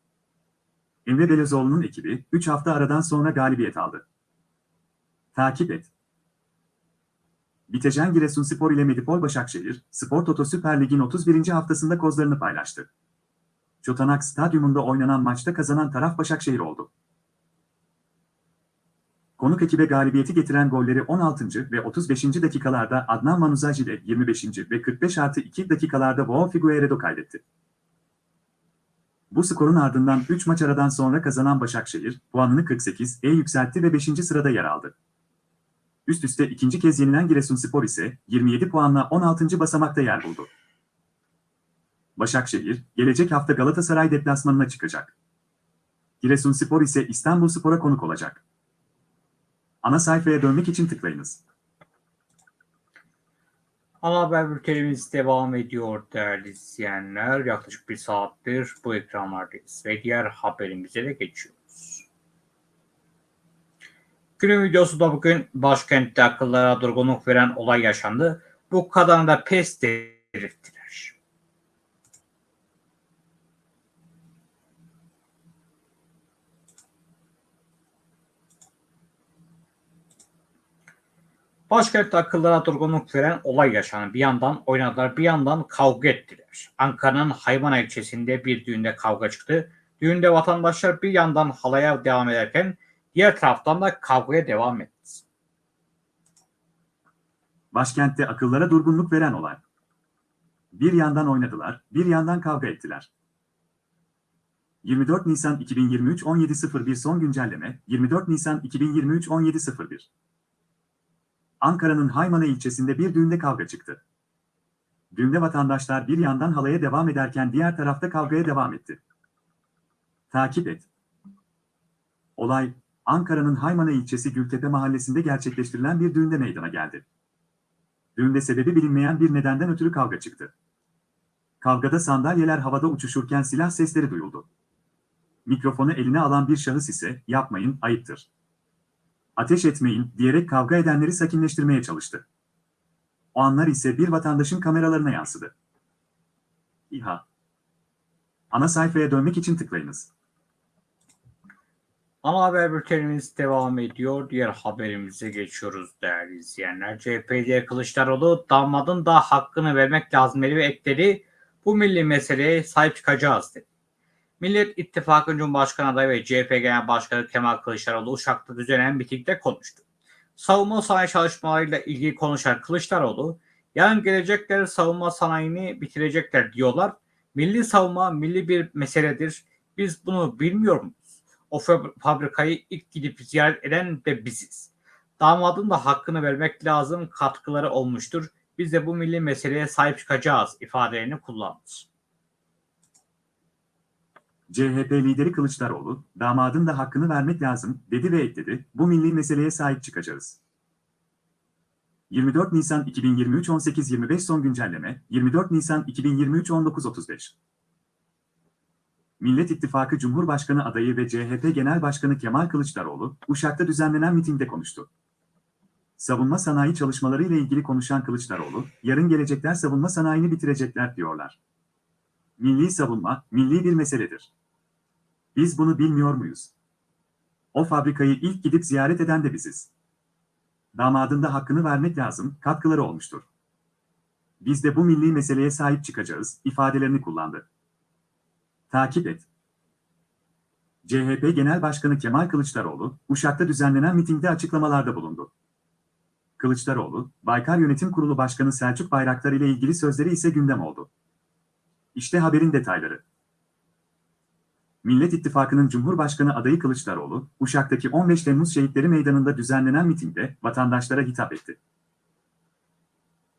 Emre Belözoğlu'nun ekibi 3 hafta aradan sonra galibiyet aldı. Takip et. Bitejen Giresunspor ile Medipol Başakşehir, Spor Toto Süper Lig'in 31. haftasında kozlarını paylaştı. Çotanak Stadyumunda oynanan maçta kazanan taraf Başakşehir oldu. Konuk ekibe galibiyeti getiren golleri 16. ve 35. dakikalarda Adnan Manuzaji ile 25. ve 45 artı 2 dakikalarda Boğ Figueiredo kaydetti. Bu skorun ardından 3 maç aradan sonra kazanan Başakşehir, puanını 48'e yükseltti ve 5. sırada yer aldı. Üst üste ikinci kez yenilen Giresunspor ise 27 puanla 16. basamakta yer buldu. Başakşehir, gelecek hafta Galatasaray deplasmanına çıkacak. Giresunspor ise İstanbulspor'a konuk olacak. Ana sayfaya dönmek için tıklayınız. Ana haber bültenimiz devam ediyor değerli izleyenler. Yaklaşık bir saattir bu ekranlardayız ve diğer haberimize de geçiyoruz. Günün videosu da bugün başkentte akıllara durgunluk veren olay yaşandı. Bu kadını da pes delirttiler. Başkentte akıllara durgunluk veren olay yaşandı. Bir yandan oynadılar, bir yandan kavga ettiler. Ankara'nın Haymana ilçesinde bir düğünde kavga çıktı. Düğünde vatandaşlar bir yandan halaya devam ederken diğer taraftan da kavgaya devam etti. Başkentte akıllara durgunluk veren olay. Bir yandan oynadılar, bir yandan kavga ettiler. 24 Nisan 2023 17.01 son güncelleme 24 Nisan 2023 17.01 Ankara'nın Haymana ilçesinde bir düğünde kavga çıktı. Düğünde vatandaşlar bir yandan halaya devam ederken diğer tarafta kavgaya devam etti. Takip et. Olay, Ankara'nın Haymana ilçesi Gültepe mahallesinde gerçekleştirilen bir düğünde meydana geldi. Düğünde sebebi bilinmeyen bir nedenden ötürü kavga çıktı. Kavgada sandalyeler havada uçuşurken silah sesleri duyuldu. Mikrofonu eline alan bir şahıs ise yapmayın, ayıptır. Ateş etmeyin diyerek kavga edenleri sakinleştirmeye çalıştı. O anlar ise bir vatandaşın kameralarına yansıdı. İHA. Ana sayfaya dönmek için tıklayınız. Ana haber bültenimiz devam ediyor. Diğer haberimize geçiyoruz değerli izleyenler. CHP lideri Kılıçdaroğlu damadın da hakkını vermek lazım ve ekledi. Bu milli meseleye sahip çıkacağız dedi. Millet İttifakı Cumhurbaşkanı adayı ve CHP Genel Başkanı Kemal Kılıçdaroğlu Uşak'ta düzenlenen mitingde konuştu. Savunma sanayi çalışmalarıyla ilgili konuşan Kılıçdaroğlu, yarın gelecekler savunma sanayini bitirecekler diyorlar. Milli savunma milli bir meseledir. Biz bunu bilmiyor muyuz? O fab- fabrikayı ilk gidip ziyaret eden de biziz. Damadın da hakkını vermek lazım katkıları olmuştur. Biz de bu milli meseleye sahip çıkacağız ifadelerini kullandı. CHP lideri Kılıçdaroğlu, damadın da hakkını vermek lazım, dedi ve ekledi, bu milli meseleye sahip çıkacağız. 24 Nisan 2023 18.25 son güncelleme, 24 Nisan 2023 19.35 Millet İttifakı Cumhurbaşkanı adayı ve CHP Genel Başkanı Kemal Kılıçdaroğlu, Uşak'ta düzenlenen mitingde konuştu. Savunma sanayi çalışmaları ile ilgili konuşan Kılıçdaroğlu, yarın gelecekler savunma sanayini bitirecekler diyorlar. Milli savunma, milli bir meseledir. Biz bunu bilmiyor muyuz? O fabrikayı ilk gidip ziyaret eden de biziz. Damadın da hakkını vermek lazım, katkıları olmuştur. Biz de bu milli meseleye sahip çıkacağız, ifadelerini kullandı. Takip et. CHP Genel Başkanı Kemal Kılıçdaroğlu, Uşak'ta düzenlenen mitingde açıklamalarda bulundu. Kılıçdaroğlu, Baykar Yönetim Kurulu Başkanı Selçuk Bayraktar ile ilgili sözleri ise gündem oldu. İşte haberin detayları. Millet İttifakı'nın Cumhurbaşkanı adayı Kılıçdaroğlu, Uşak'taki 15 Temmuz Şehitleri Meydanı'nda düzenlenen mitingde vatandaşlara hitap etti.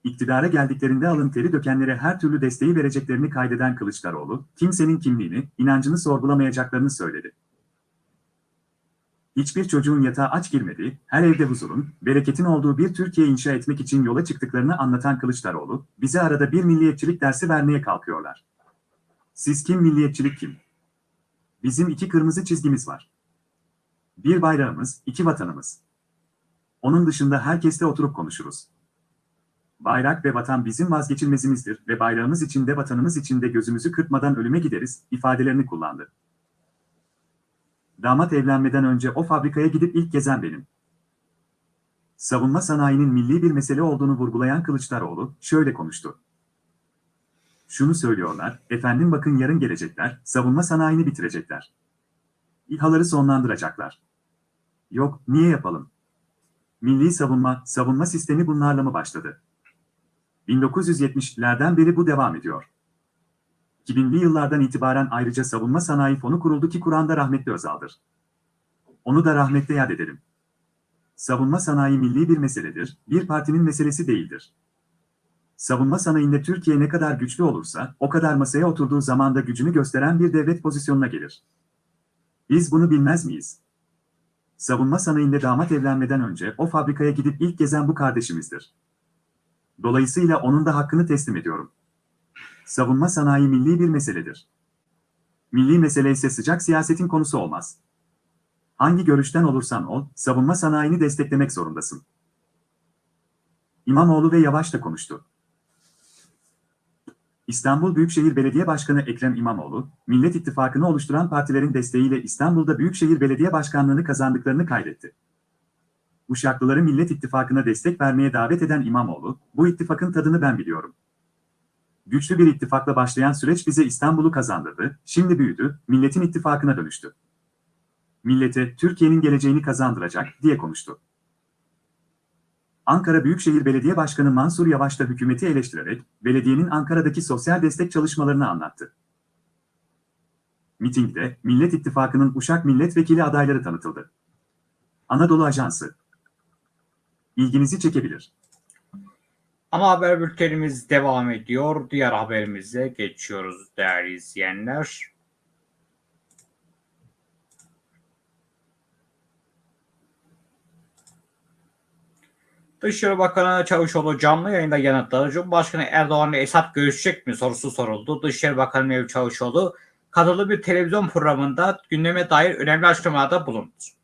İktidara geldiklerinde alın teri dökenlere her türlü desteği vereceklerini kaydeden Kılıçdaroğlu, kimsenin kimliğini, inancını sorgulamayacaklarını söyledi. Hiçbir çocuğun yatağa aç girmediği, her evde huzurun, bereketin olduğu bir Türkiye inşa etmek için yola çıktıklarını anlatan Kılıçdaroğlu, bize arada bir milliyetçilik dersi vermeye kalkıyorlar. Siz kim milliyetçilik kim? Bizim iki kırmızı çizgimiz var. Bir bayrağımız, iki vatanımız. Onun dışında herkesle oturup konuşuruz. Bayrak ve vatan bizim vazgeçilmezimizdir ve bayrağımız için de vatanımız için de gözümüzü kırpmadan ölüme gideriz, ifadelerini kullandı. Damat evlenmeden önce o fabrikaya gidip ilk gezen benim. Savunma sanayinin milli bir mesele olduğunu vurgulayan Kılıçdaroğlu şöyle konuştu. Şunu söylüyorlar, efendim bakın yarın gelecekler, savunma sanayini bitirecekler. İHA'ları sonlandıracaklar. Yok, niye yapalım? Milli savunma, savunma sistemi bunlarla mı başladı? 1970'lerden beri bu devam ediyor. 2000'li yıllardan itibaren ayrıca Savunma Sanayi Fonu kuruldu ki kuran da rahmetli Özal'dır. Onu da rahmetle yad edelim. Savunma sanayi milli bir meseledir, bir partinin meselesi değildir. Savunma sanayinde Türkiye ne kadar güçlü olursa, o kadar masaya oturduğu zaman da gücünü gösteren bir devlet pozisyonuna gelir. Biz bunu bilmez miyiz? Savunma sanayinde damat evlenmeden önce o fabrikaya gidip ilk gezen bu kardeşimizdir. Dolayısıyla onun da hakkını teslim ediyorum. Savunma sanayi milli bir meseledir. Milli mesele ise sıcak siyasetin konusu olmaz. Hangi görüşten olursan ol, savunma sanayini desteklemek zorundasın. İmamoğlu ve Yavaş da konuştu. İstanbul Büyükşehir Belediye Başkanı Ekrem İmamoğlu, Millet İttifakı'nı oluşturan partilerin desteğiyle İstanbul'da Büyükşehir Belediye Başkanlığı'nı kazandıklarını kaydetti. Uşaklıları Millet İttifakı'na destek vermeye davet eden İmamoğlu, bu ittifakın tadını ben biliyorum. Güçlü bir ittifakla başlayan süreç bize İstanbul'u kazandırdı, şimdi büyüdü, milletin ittifakına dönüştü. Millete Türkiye'nin geleceğini kazandıracak diye konuştu. Ankara Büyükşehir Belediye Başkanı Mansur Yavaş da hükümeti eleştirerek belediyenin Ankara'daki sosyal destek çalışmalarını anlattı. Mitingde Millet İttifakı'nın Uşak Milletvekili adayları tanıtıldı. Anadolu Ajansı İlginizi çekebilir. Ana haber bültenimiz devam ediyor. Diğer haberimize geçiyoruz değerli izleyenler. Dışişleri Bakanı Çavuşoğlu canlı yayında yanıtladı. Cumhurbaşkanı Erdoğan ile Esad görüşecek mi sorusu soruldu. Dışişleri Bakanı Mevlüt Çavuşoğlu katıldığı bir televizyon programında gündeme dair önemli açıklamalarda bulundu.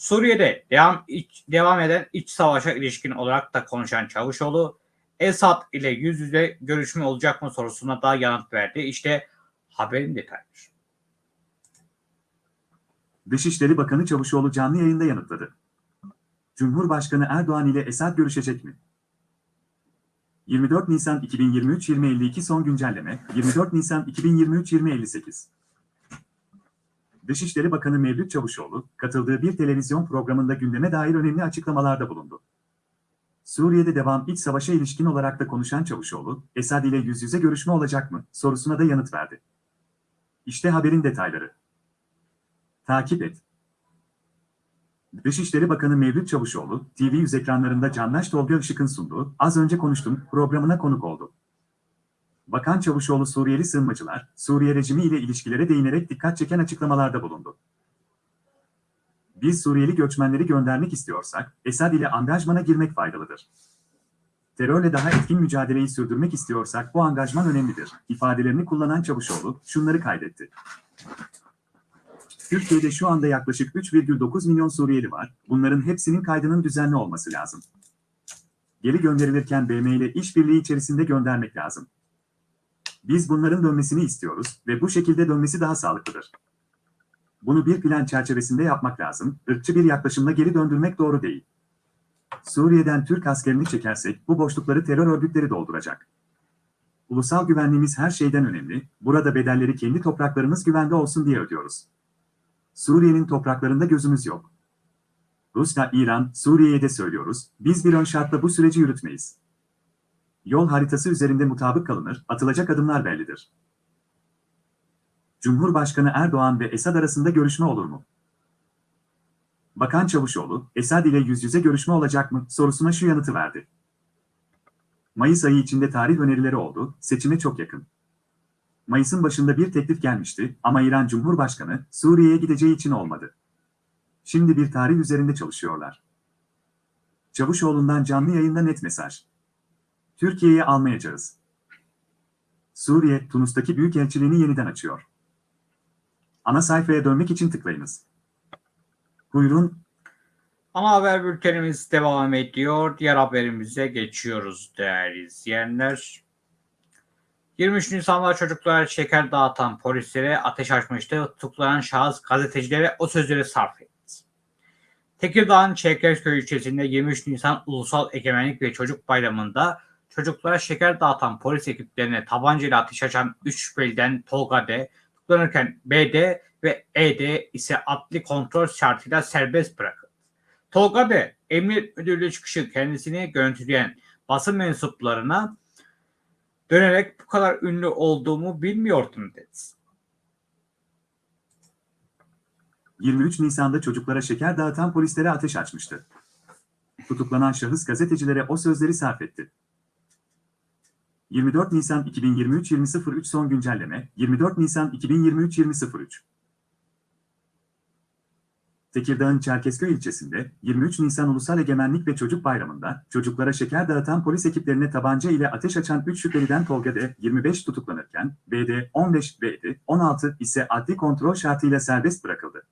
Suriye'de devam, iç, devam eden iç savaşa ilişkin olarak da konuşan Çavuşoğlu, Esad ile yüz yüze görüşme olacak mı sorusuna da yanıt verdi. İşte haberin detayları. Dışişleri Bakanı Çavuşoğlu canlı yayında yanıtladı. Cumhurbaşkanı Erdoğan ile Esad görüşecek mi? 24 Nisan 2023 2052 son güncelleme 24 Nisan 2023 2058 Dışişleri Bakanı Mevlüt Çavuşoğlu, katıldığı bir televizyon programında gündeme dair önemli açıklamalarda bulundu. Suriye'de devam iç savaşa ilişkin olarak da konuşan Çavuşoğlu, Esad ile yüz yüze görüşme olacak mı sorusuna da yanıt verdi. İşte haberin detayları. Takip et. Dışişleri Bakanı Mevlüt Çavuşoğlu, TV100 ekranlarında Canlaş Tolga Işık'ın sunduğu Az Önce Konuştum programına konuk oldu. Bakan Çavuşoğlu Suriyeli sığınmacılar, Suriye rejimi ile ilişkilere değinerek dikkat çeken açıklamalarda bulundu. Biz Suriyeli göçmenleri göndermek istiyorsak, Esad ile angajmana girmek faydalıdır. Terörle daha etkin mücadeleyi sürdürmek istiyorsak bu angajman önemlidir, ifadelerini kullanan Çavuşoğlu şunları kaydetti. Türkiye'de şu anda yaklaşık 3,9 milyon Suriyeli var, bunların hepsinin kaydının düzenli olması lazım. Geri gönderilirken BM ile işbirliği içerisinde göndermek lazım. Biz bunların dönmesini istiyoruz ve bu şekilde dönmesi daha sağlıklıdır. Bunu bir plan çerçevesinde yapmak lazım, ırkçı bir yaklaşımla geri döndürmek doğru değil. Suriye'den Türk askerini çekersek bu boşlukları terör örgütleri dolduracak. Ulusal güvenliğimiz her şeyden önemli, burada bedelleri kendi topraklarımız güvende olsun diye ödüyoruz. Suriye'nin topraklarında gözümüz yok. Rusya, İran, Suriye'ye de söylüyoruz, biz bir ön şartla bu süreci yürütmeyiz. Yol haritası üzerinde mutabık kalınır, atılacak adımlar bellidir. Cumhurbaşkanı Erdoğan ve Esad arasında görüşme olur mu? Bakan Çavuşoğlu, Esad ile yüz yüze görüşme olacak mı sorusuna şu yanıtı verdi. Mayıs ayı içinde tarih önerileri oldu, seçime çok yakın. Mayıs'ın başında bir teklif gelmişti ama İran Cumhurbaşkanı Suriye'ye gideceği için olmadı. Şimdi bir tarih üzerinde çalışıyorlar. Çavuşoğlu'ndan canlı yayında net mesaj. Türkiye'ye almayacağız. Suriye, Tunus'taki büyükelçiliğini yeniden açıyor. Ana sayfaya dönmek için tıklayınız. Buyurun, Ana haber bültenimiz devam ediyor. Diğer haberimize geçiyoruz değerli izleyenler. 23 Nisan'da çocuklara şeker dağıtan polislere ateş açmıştı. Tutuklanan şahıs gazetecilere o sözleri sarf etti. Tekirdağ'ın Çerkezköy ilçesinde 23 Nisan Ulusal Egemenlik ve Çocuk Bayramı'nda çocuklara şeker dağıtan polis ekiplerine tabancayla ateş açan 3 şüpheliden Tolga D. tutuklanırken BD ve ED ise adli kontrol şartıyla serbest bırakıldı. Tolga D. Emniyet Müdürlüğü çıkışı kendisini görüntüleyen basın mensuplarına dönerek bu kadar ünlü olduğumu bilmiyordum dedi. 23 Nisan'da çocuklara şeker dağıtan polislere ateş açmıştı. Tutuklanan şahıs gazetecilere o sözleri sarf etti. 24 Nisan 2023 20.03 son güncelleme 24 Nisan 2023 20.03 Tekirdağ'ın Çerkezköy ilçesinde 23 Nisan Ulusal Egemenlik ve Çocuk Bayramı'nda çocuklara şeker dağıtan polis ekiplerine tabanca ile ateş açan 3 şüpheliden Tolga D. 25 tutuklanırken BD 15 BD 16 ise adli kontrol şartıyla serbest bırakıldı.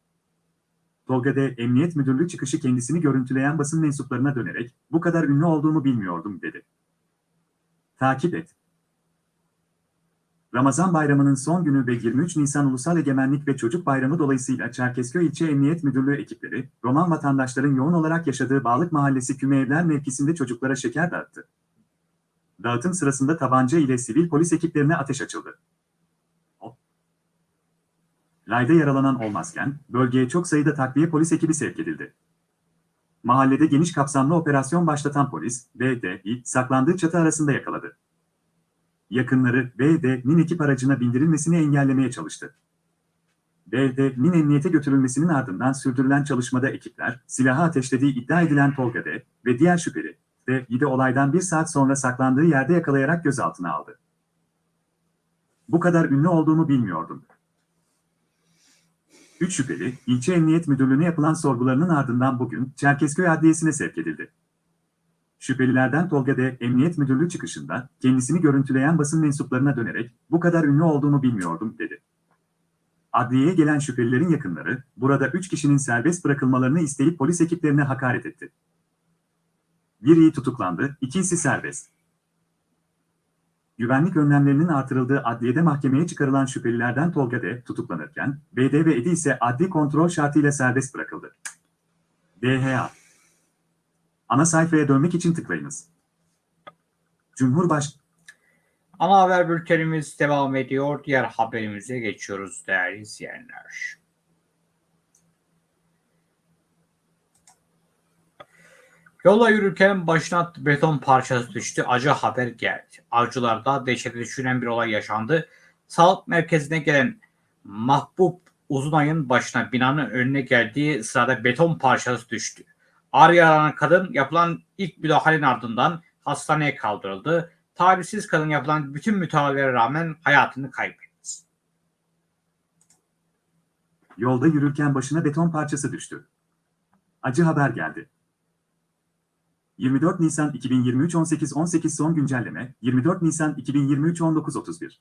Tolga D. Emniyet Müdürlüğü çıkışı kendisini görüntüleyen basın mensuplarına dönerek bu kadar ünlü olduğumu bilmiyordum dedi. Takip et. Ramazan bayramının son günü ve 23 Nisan Ulusal Egemenlik ve Çocuk Bayramı dolayısıyla Çerkezköy İlçe Emniyet Müdürlüğü ekipleri, Roman vatandaşların yoğun olarak yaşadığı Bağlık Mahallesi Küme Evler mevkisinde çocuklara şeker dağıttı. Dağıtım sırasında tabanca ile sivil polis ekiplerine ateş açıldı. Layda yaralanan olmazken, bölgeye çok sayıda takviye polis ekibi sevk edildi. Mahallede geniş kapsamlı operasyon başlatan polis, BD'yi saklandığı çatı arasında yakaladı. Yakınları BD'nin ekip aracına bindirilmesini engellemeye çalıştı. BD'nin emniyete götürülmesinin ardından sürdürülen çalışmada ekipler, silahı ateşlediği iddia edilen Tolga D. ve diğer şüpheli, D'yi de olaydan bir saat sonra saklandığı yerde yakalayarak gözaltına aldı. Bu kadar ünlü olduğumu bilmiyordum. Üç şüpheli, ilçe emniyet müdürlüğüne yapılan sorgularının ardından bugün Çerkezköy Adliyesi'ne sevk edildi. Şüphelilerden Tolga D. Emniyet Müdürlüğü çıkışında kendisini görüntüleyen basın mensuplarına dönerek bu kadar ünlü olduğumu bilmiyordum dedi. Adliyeye gelen şüphelilerin yakınları burada 3 kişinin serbest bırakılmalarını isteyip polis ekiplerine hakaret etti. Biri tutuklandı, ikisi serbest. Güvenlik önlemlerinin artırıldığı adliyede mahkemeye çıkarılan şüphelilerden Tolga D. tutuklanırken, BD ve Edi ise adli kontrol şartıyla serbest bırakıldı. DHA Ana sayfaya dönmek için tıklayınız. Cumhurbaş Ana haber bültenimiz devam ediyor. Diğer haberimize geçiyoruz değerli izleyenler. Yola yürürken başına beton parçası düştü. Acı haber geldi. Avcılarda dehşete düşüren bir olay yaşandı. Sağlık merkezine gelen Mahbub Uzunay'ın başına binanın önüne geldiği sırada beton parçası düştü. Ağrı yaralanan kadın yapılan ilk müdahalenin ardından hastaneye kaldırıldı. Talihsiz kadın yapılan bütün müdahalelere rağmen hayatını kaybetti. Yolda yürürken başına beton parçası düştü. Acı haber geldi. 24 Nisan 2023 18.18 son güncelleme 24 Nisan 2023 19.31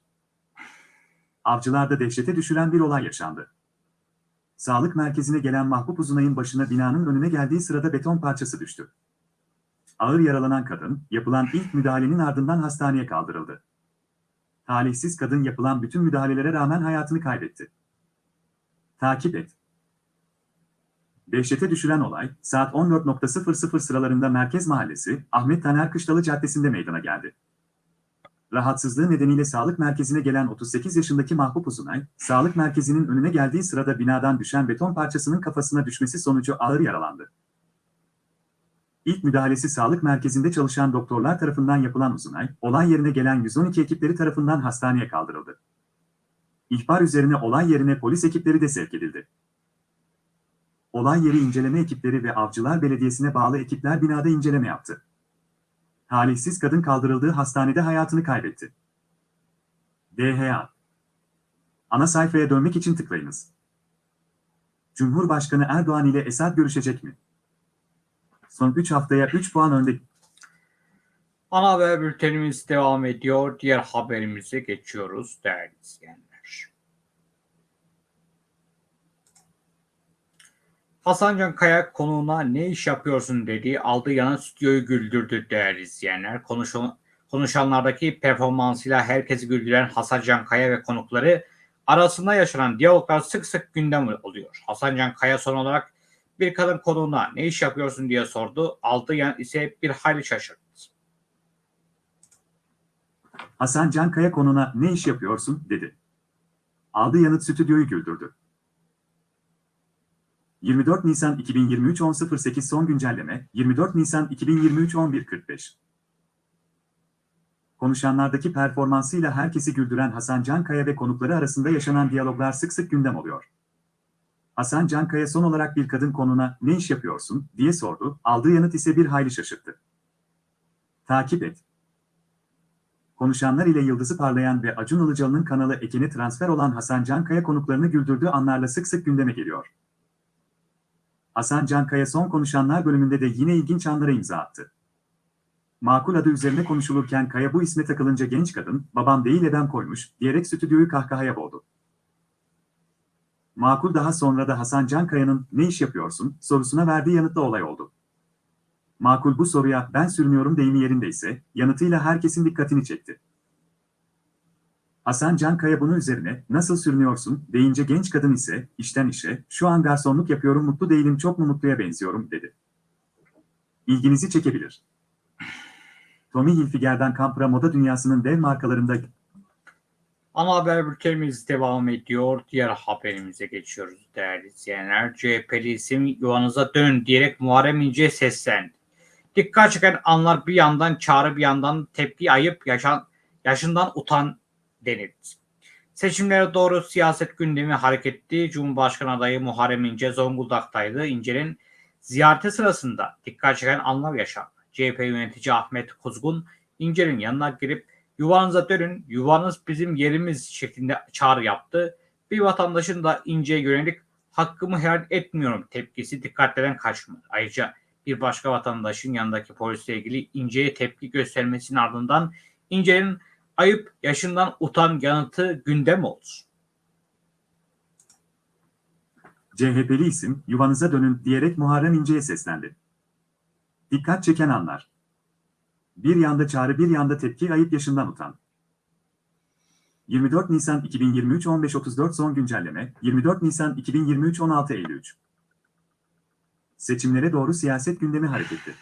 Avcılarda dehşete düşüren bir olay yaşandı. Sağlık merkezine gelen Mahbub Uzunay'ın başına binanın önüne geldiği sırada beton parçası düştü. Ağır yaralanan kadın, yapılan ilk müdahalenin ardından hastaneye kaldırıldı. Talihsiz kadın yapılan bütün müdahalelere rağmen hayatını kaybetti. Takip et. Dehşete düşüren olay, saat 14.00 sıralarında Merkez Mahallesi, Ahmet Taner Kışlalı Caddesi'nde meydana geldi. Rahatsızlığı nedeniyle sağlık merkezine gelen 38 yaşındaki Mahbub Uzunay, sağlık merkezinin önüne geldiği sırada binadan düşen beton parçasının kafasına düşmesi sonucu ağır yaralandı. İlk müdahalesi sağlık merkezinde çalışan doktorlar tarafından yapılan Uzunay, olay yerine gelen 112 ekipleri tarafından hastaneye kaldırıldı. İhbar üzerine olay yerine polis ekipleri de sevk edildi. Olay yeri inceleme ekipleri ve Avcılar Belediyesi'ne bağlı ekipler binada inceleme yaptı. Talihsiz kadın kaldırıldığı hastanede hayatını kaybetti. DHA Ana sayfaya dönmek için tıklayınız. Cumhurbaşkanı Erdoğan ile Esad görüşecek mi? Son 3 haftaya 3 puan önde Ana haber bültenimiz devam ediyor. Diğer haberimize geçiyoruz değerli izleyenler. Hasan Can Kaya konuğuna ne iş yapıyorsun dediği aldığı yana stüdyoyu güldürdü değerli izleyenler. Konuşan, konuşanlardaki performansıyla herkesi güldüren Hasan Can Kaya ve konukları arasında yaşanan diyaloglar sık sık gündem oluyor. Hasan Can Kaya son olarak bir kadın konuğuna ne iş yapıyorsun diye sordu. Aldığı yan ise bir hayli şaşırdı. Hasan Cankaya konuna ne iş yapıyorsun dedi. Aldığı yanıt stüdyoyu güldürdü. 24 Nisan 2023 10.08 son güncelleme 24 Nisan 2023 11.45 Konuşanlardaki performansıyla herkesi güldüren Hasan Cankaya ve konukları arasında yaşanan diyaloglar sık sık gündem oluyor. Hasan Cankaya son olarak bir kadın konuna ne iş yapıyorsun diye sordu, aldığı yanıt ise bir hayli şaşırttı. Takip et. Konuşanlar ile yıldızı parlayan ve Acun Ilıcalı'nın kanalı Ekin'e transfer olan Hasan Cankaya konuklarını güldürdüğü anlarla sık sık gündeme geliyor. Hasan Cankaya son konuşanlar bölümünde de yine ilginç anlara imza attı. Makul adı üzerine konuşulurken Kaya bu isme takılınca genç kadın, babam değil edem koymuş, diyerek stüdyoyu kahkahaya boğdu. Makul daha sonra da Hasan Cankaya'nın ne iş yapıyorsun sorusuna verdiği yanıtla olay oldu. Makul bu soruya ben sürünüyorum deyimi yerindeyse yanıtıyla herkesin dikkatini çekti. Hasan Cankaya bunun üzerine nasıl sürünüyorsun deyince genç kadın ise işten işe şu an garsonluk yapıyorum mutlu değilim çok mu mutluya benziyorum dedi. İlginizi çekebilir. Tommy Hilfiger'den Kampra moda dünyasının dev markalarında Ana haber bültenimiz devam ediyor. Diğer haberimize geçiyoruz değerli izleyenler. CHP'li isim yuvanıza dön diyerek Muharrem İnce'ye seslendi. Dikkat çeken anlar bir yandan çağrı bir yandan tepki ayıp yaşan, yaşından utan denildi. Seçimlere doğru siyaset gündemi hareketli. Cumhurbaşkanı adayı Muharrem İnce Zonguldak'taydı. İnce'nin ziyareti sırasında dikkat çeken anlar yaşandı. CHP yönetici Ahmet Kuzgun İnce'nin yanına girip yuvanıza dönün, yuvanız bizim yerimiz şeklinde çağrı yaptı. Bir vatandaşın da İnce'ye yönelik hakkımı helal etmiyorum tepkisi dikkatleden kaçmadı. Ayrıca bir başka vatandaşın yanındaki polisle ilgili İnce'ye tepki göstermesinin ardından İnce'nin ayıp yaşından utan yanıtı gündem oldu. CHP'li isim yuvanıza dönün diyerek Muharrem İnce'ye seslendi. Dikkat çeken anlar. Bir yanda çağrı bir yanda tepki ayıp yaşından utan. 24 Nisan 2023 15.34 son güncelleme 24 Nisan 2023 16.53 Seçimlere doğru siyaset gündemi hareketli.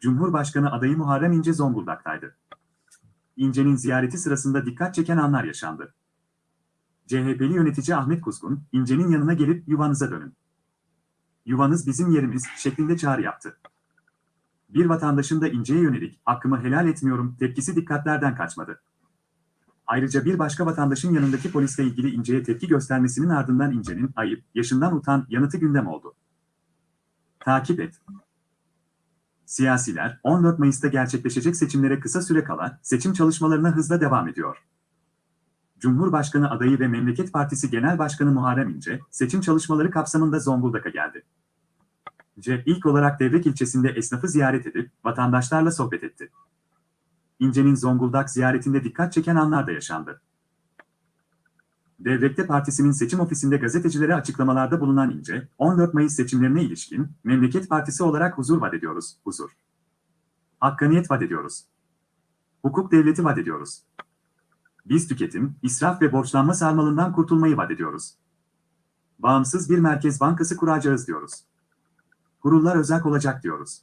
Cumhurbaşkanı adayı Muharrem İnce Zonguldak'taydı. İnce'nin ziyareti sırasında dikkat çeken anlar yaşandı. CHP'li yönetici Ahmet Kuzgun, İnce'nin yanına gelip yuvanıza dönün. Yuvanız bizim yerimiz şeklinde çağrı yaptı. Bir vatandaşın da İnce'ye yönelik hakkımı helal etmiyorum tepkisi dikkatlerden kaçmadı. Ayrıca bir başka vatandaşın yanındaki polisle ilgili İnce'ye tepki göstermesinin ardından İnce'nin ayıp, yaşından utan yanıtı gündem oldu. Takip et. Siyasiler 14 Mayıs'ta gerçekleşecek seçimlere kısa süre kala seçim çalışmalarına hızla devam ediyor. Cumhurbaşkanı adayı ve Memleket Partisi Genel Başkanı Muharrem İnce, seçim çalışmaları kapsamında Zonguldak'a geldi. İnce ilk olarak Devrek ilçesinde esnafı ziyaret edip vatandaşlarla sohbet etti. İnce'nin Zonguldak ziyaretinde dikkat çeken anlar da yaşandı. Devrek'te partisinin seçim ofisinde gazetecilere açıklamalarda bulunan İnce, 14 Mayıs seçimlerine ilişkin Memleket Partisi olarak huzur vaat ediyoruz, huzur. Hakkaniyet vaat ediyoruz. Hukuk devleti vaat ediyoruz. Biz tüketim, israf ve borçlanma sarmalından kurtulmayı vaat ediyoruz. Bağımsız bir merkez bankası kuracağız diyoruz. Kurullar özerk olacak diyoruz.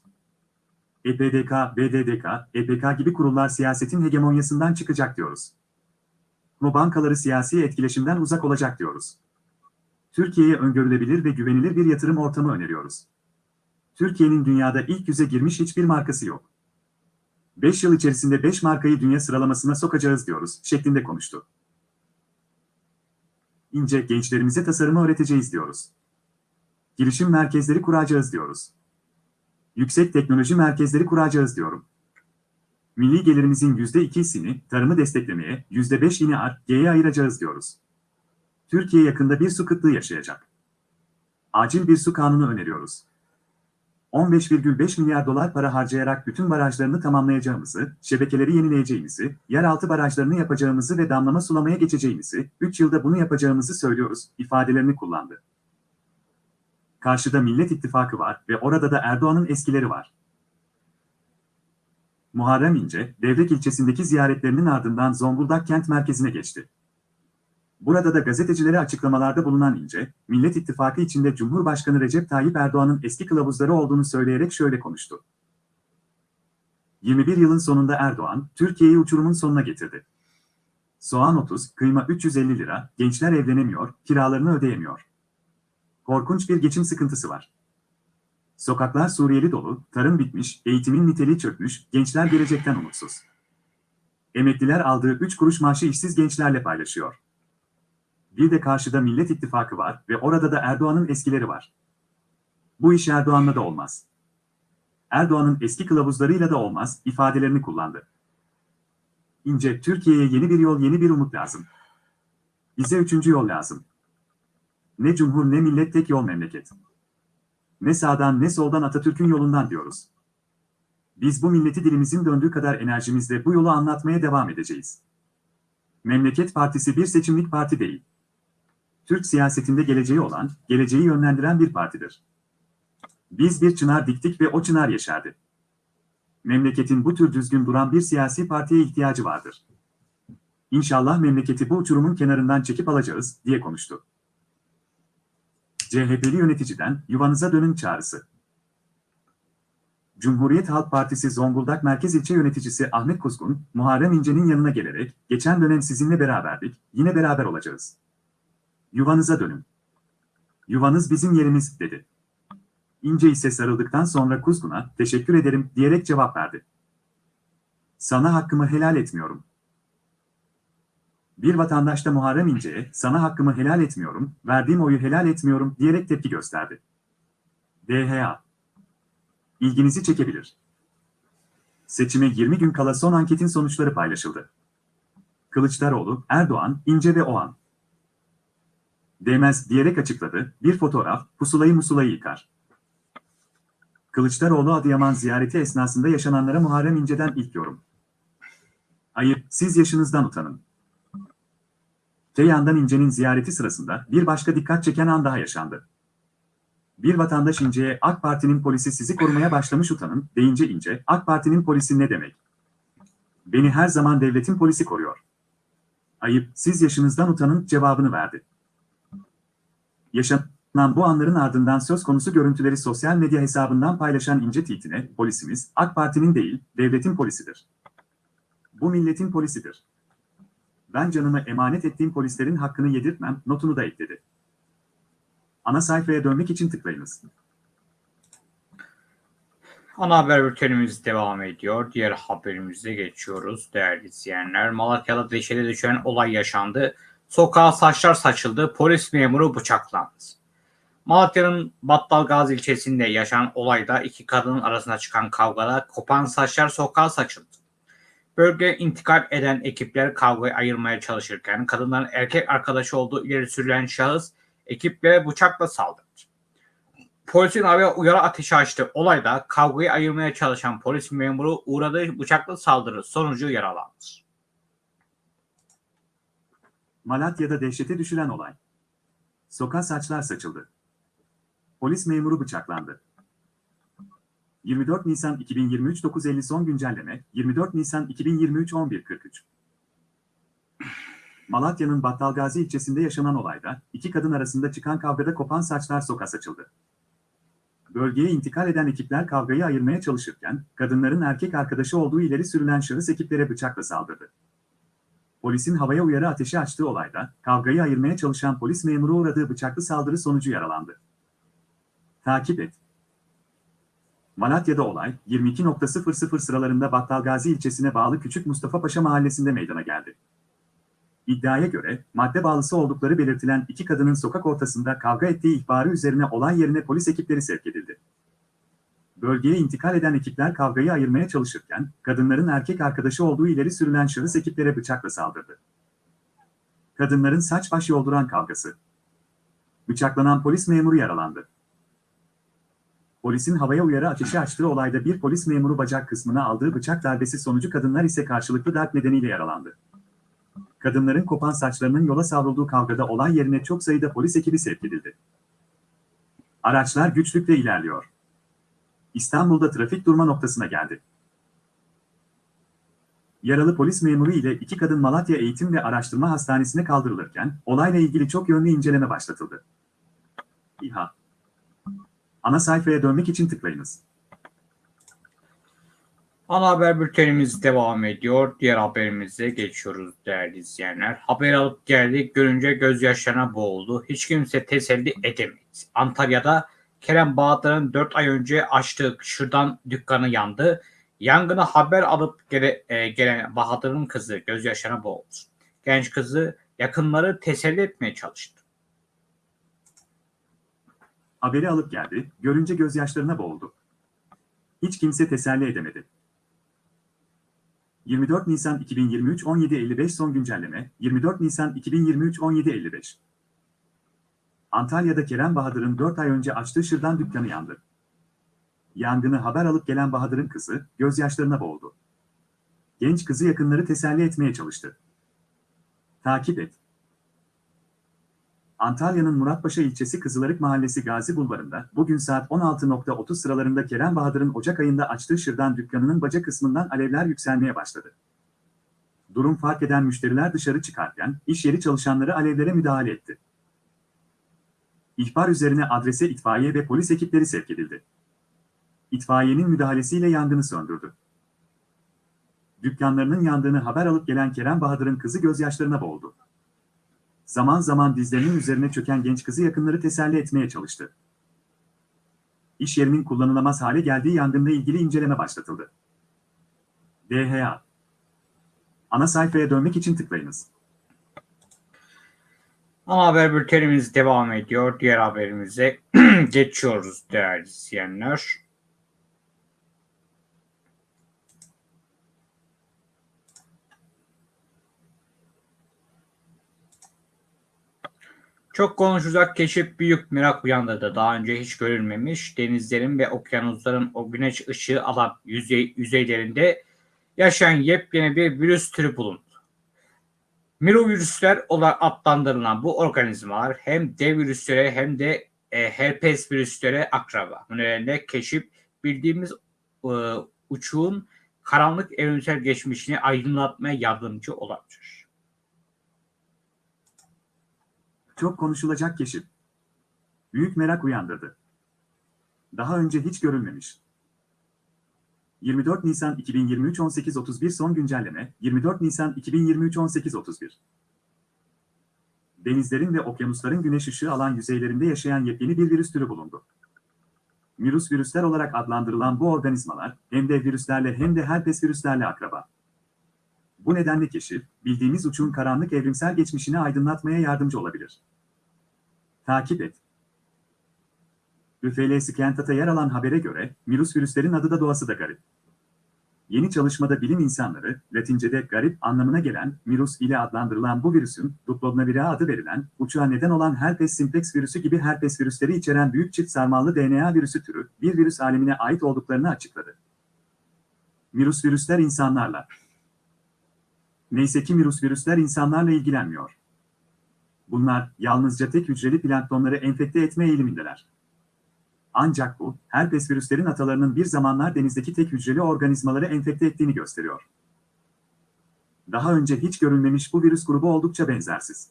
EPDK, BDDK, EPK gibi kurullar siyasetin hegemonyasından çıkacak diyoruz. Bu bankaları siyasi etkileşimden uzak olacak diyoruz. Türkiye'ye öngörülebilir ve güvenilir bir yatırım ortamı öneriyoruz. Türkiye'nin dünyada ilk yüze girmiş hiçbir markası yok. 5 yıl içerisinde 5 markayı dünya sıralamasına sokacağız diyoruz şeklinde konuştu. İnce gençlerimize tasarımı öğreteceğiz diyoruz. Girişim merkezleri kuracağız diyoruz. Yüksek teknoloji merkezleri kuracağız diyorum. Milli gelirimizin %2'sini tarımı desteklemeye, %5'ini ARGE'ye ayıracağız diyoruz. Türkiye yakında bir su kıtlığı yaşayacak. Acil bir su kanunu öneriyoruz. 15,5 milyar dolar para harcayarak bütün barajlarını tamamlayacağımızı, şebekeleri yenileyeceğimizi, yeraltı barajlarını yapacağımızı ve damlama sulamaya geçeceğimizi, 3 yılda bunu yapacağımızı söylüyoruz, ifadelerini kullandı. Karşıda Millet İttifakı var ve orada da Erdoğan'ın eskileri var. Muharrem İnce, Devrek ilçesindeki ziyaretlerinin ardından Zonguldak kent merkezine geçti. Burada da gazetecilere açıklamalarda bulunan İnce, Millet İttifakı içinde Cumhurbaşkanı Recep Tayyip Erdoğan'ın eski kılavuzları olduğunu söyleyerek şöyle konuştu. 21 yılın sonunda Erdoğan, Türkiye'yi uçurumun sonuna getirdi. Soğan 30, kıyma 350 lira, gençler evlenemiyor, kiralarını ödeyemiyor. Korkunç bir geçim sıkıntısı var. Sokaklar Suriyeli dolu, tarım bitmiş, eğitimin niteliği çökmüş, gençler gelecekten umutsuz. Emekliler aldığı 3 kuruş maaşı işsiz gençlerle paylaşıyor. Bir de karşıda Millet İttifakı var ve orada da Erdoğan'ın eskileri var. Bu iş Erdoğan'la da olmaz. Erdoğan'ın eski kılavuzlarıyla da olmaz ifadelerini kullandı. İnce, Türkiye'ye yeni bir yol, yeni bir umut lazım. Bize üçüncü yol lazım. Ne cumhur ne millet tek yol memleket. Ne sağdan ne soldan Atatürk'ün yolundan diyoruz. Biz bu milleti dilimizin döndüğü kadar enerjimizle bu yolu anlatmaya devam edeceğiz. Memleket Partisi bir seçimlik parti değil. Türk siyasetinde geleceği olan, geleceği yönlendiren bir partidir. Biz bir çınar diktik ve o çınar yeşerdi. Memleketin bu tür düzgün duran bir siyasi partiye ihtiyacı vardır. İnşallah memleketi bu uçurumun kenarından çekip alacağız, diye konuştu. CHP'li yöneticiden yuvanıza dönün çağrısı. Cumhuriyet Halk Partisi Zonguldak Merkez İlçe Yöneticisi Ahmet Kuzgun, Muharrem İnce'nin yanına gelerek, geçen dönem sizinle beraberdik, yine beraber olacağız. Yuvanıza dönün. Yuvanız bizim yerimiz, dedi. İnce ise sarıldıktan sonra Kuzgun'a, teşekkür ederim, diyerek cevap verdi. Sana hakkımı helal etmiyorum. Bir vatandaş da Muharrem İnce'ye, sana hakkımı helal etmiyorum, verdiğim oyu helal etmiyorum, diyerek tepki gösterdi. DHA ilginizi çekebilir. Seçime 20 gün kala son anketin sonuçları paylaşıldı. Kılıçdaroğlu, Erdoğan, İnce ve Oğan. Demez diyerek açıkladı, bir fotoğraf, pusulayı musulayı yıkar. Kılıçdaroğlu Adıyaman ziyareti esnasında yaşananlara Muharrem İnce'den ilk yorum. Ayıp, siz yaşınızdan utanın. Te yandan İnce'nin ziyareti sırasında bir başka dikkat çeken an daha yaşandı. Bir vatandaş İnce'ye AK Parti'nin polisi sizi korumaya başlamış utanın, deyince İnce, AK Parti'nin polisi ne demek? Beni her zaman devletin polisi koruyor. Ayıp, siz yaşınızdan utanın cevabını verdi. Yaşanan bu anların ardından söz konusu görüntüleri sosyal medya hesabından paylaşan İnce tweetine, polisimiz, AK Parti'nin değil, devletin polisidir. Bu milletin polisidir. Ben canımı emanet ettiğim polislerin hakkını yedirtmem, notunu da ekledi. Ana sayfaya dönmek için tıklayınız. Ana haber bültenimiz devam ediyor. Diğer haberimize geçiyoruz değerli izleyenler. Malatya'da deşede düşen olay yaşandı. Sokağa saçlar saçıldı. Polis memuru bıçaklandı. Malatya'nın Battalgazi ilçesinde yaşanan olayda iki kadının arasında çıkan kavgada kopan saçlar sokağa saçıldı. Bölge intikal eden ekipler kavgayı ayırmaya çalışırken kadınların erkek arkadaşı olduğu ileri sürülen şahıs ekiplere bıçakla saldırdı. Polisin havaya uyarı ateşi açtı. Olayda kavgayı ayırmaya çalışan polis memuru uğradığı bıçaklı saldırı sonucu yaralandı. Malatya'da dehşete düşülen olay. Sokağa saçlar saçıldı. Polis memuru bıçaklandı. 24 Nisan 2023 9.50 son güncelleme 24 Nisan 2023 11.43 Malatya'nın Battalgazi ilçesinde yaşanan olayda iki kadın arasında çıkan kavgada kopan saçlar sokağa saçıldı. Bölgeye intikal eden ekipler kavgayı ayırmaya çalışırken kadınların erkek arkadaşı olduğu ileri sürülen şahıs ekiplere bıçakla saldırdı. Polisin havaya uyarı ateşi açtığı olayda kavgayı ayırmaya çalışan polis memuru uğradığı bıçaklı saldırı sonucu yaralandı. Takip et. Malatya'da olay 22.00 sıralarında Battalgazi ilçesine bağlı Küçük Mustafa Paşa mahallesinde meydana geldi. İddiaya göre madde bağlısı oldukları belirtilen iki kadının sokak ortasında kavga ettiği ihbarı üzerine olay yerine polis ekipleri sevk edildi. Bölgeye intikal eden ekipler kavgayı ayırmaya çalışırken kadınların erkek arkadaşı olduğu ileri sürülen şahıs ekiplere bıçakla saldırdı. Kadınların saç baş yolduran kavgası. Bıçaklanan polis memuru yaralandı. Polisin havaya uyarı ateşi açtığı olayda bir polis memuru bacak kısmına aldığı bıçak darbesi sonucu kadınlar ise karşılıklı darp nedeniyle yaralandı. Kadınların kopan saçlarının yola savrulduğu kavgada olay yerine çok sayıda polis ekibi sevk edildi. Araçlar güçlükle ilerliyor. İstanbul'da trafik durma noktasına geldi. Yaralı polis memuru ile iki kadın Malatya Eğitim ve Araştırma Hastanesi'ne kaldırılırken olayla ilgili çok yönlü inceleme başlatıldı. İHA Ana sayfaya dönmek için tıklayınız. Ana haber bültenimiz devam ediyor. Diğer haberimize geçiyoruz değerli izleyenler. Haber alıp geldik görünce gözyaşlarına boğuldu. Hiç kimse teselli edemedi. Antalya'da Kerem Bahadır'ın 4 ay önce açtığı şırdan dükkanı yandı. Yangına haber alıp gele, e, gelen Bahadır'ın kızı gözyaşlarına boğuldu. Genç kızı yakınları teselli etmeye çalıştı. Haberi alıp geldi, görünce gözyaşlarına boğuldu. Hiç kimse teselli edemedi. 24 Nisan 2023 17.55 son güncelleme 24 Nisan 2023 17.55 Antalya'da Kerem Bahadır'ın 4 ay önce açtığı şırdan dükkanı yandı. Yangını haber alıp gelen Bahadır'ın kızı gözyaşlarına boğuldu. Genç kızı yakınları teselli etmeye çalıştı. Takip et. Antalya'nın Muratpaşa ilçesi Kızılarık Mahallesi Gazi Bulvarı'nda bugün saat 16.30 sıralarında Kerem Bahadır'ın Ocak ayında açtığı şırdan dükkanının baca kısmından alevler yükselmeye başladı. Durum fark eden müşteriler dışarı çıkarken iş yeri çalışanları alevlere müdahale etti. İhbar üzerine adrese itfaiye ve polis ekipleri sevk edildi. İtfaiyenin müdahalesiyle yangını söndürdü. Dükkanlarının yandığını haber alıp gelen Kerem Bahadır'ın kızı gözyaşlarına boğuldu. Zaman zaman dizlerinin üzerine çöken genç kızı yakınları teselli etmeye çalıştı. İş yerinin kullanılamaz hale geldiği yangınla ilgili inceleme başlatıldı. DHA Ana sayfaya dönmek için tıklayınız. Ana haber bültenimiz devam ediyor. Diğer haberimize (clears throat) geçiyoruz değerli izleyenler. Çok konuşacak keşif büyük merak uyandırdı. Daha önce hiç görülmemiş denizlerin ve okyanusların o güneş ışığı alan yüzey, yüzeylerinde yaşayan yepyeni bir virüs türü bulundu. Mirovirüsler olarak adlandırılan bu organizmalar hem dev virüslere hem de e, herpes virüslere akraba. Bu nedenle keşif bildiğimiz e, uçuğun karanlık evrimsel geçmişini aydınlatmaya yardımcı olabilir. Çok konuşulacak keşif. Büyük merak uyandırdı. Daha önce hiç görülmemiş. 24 Nisan 2023 18.31 son güncelleme 24 Nisan 2023 18.31 Denizlerin ve okyanusların güneş ışığı alan yüzeylerinde yaşayan yepyeni bir virüs türü bulundu. Virüs virüsler olarak adlandırılan bu organizmalar hem de virüslerle hem de herpes virüslerle akraba. Bu nedenle keşif, bildiğimiz uçun karanlık evrimsel geçmişini aydınlatmaya yardımcı olabilir. Takip et. ÜFL Scientat'a yer alan habere göre, virüs virüslerin adı da doğası da garip. Yeni çalışmada bilim insanları, Latince'de garip anlamına gelen virüs ile adlandırılan bu virüsün, Duplobnavira adı verilen, uçuğa neden olan herpes simplex virüsü gibi herpes virüsleri içeren büyük çift sarmallı DNA virüsü türü, bir virüs alemine ait olduklarını açıkladı. Virüs virüsler insanlarla. Neyse ki virüs virüsler insanlarla ilgilenmiyor. Bunlar yalnızca tek hücreli planktonları enfekte etme eğilimindeler. Ancak bu, herpes virüslerin atalarının bir zamanlar denizdeki tek hücreli organizmaları enfekte ettiğini gösteriyor. Daha önce hiç görülmemiş bu virüs grubu oldukça benzersiz.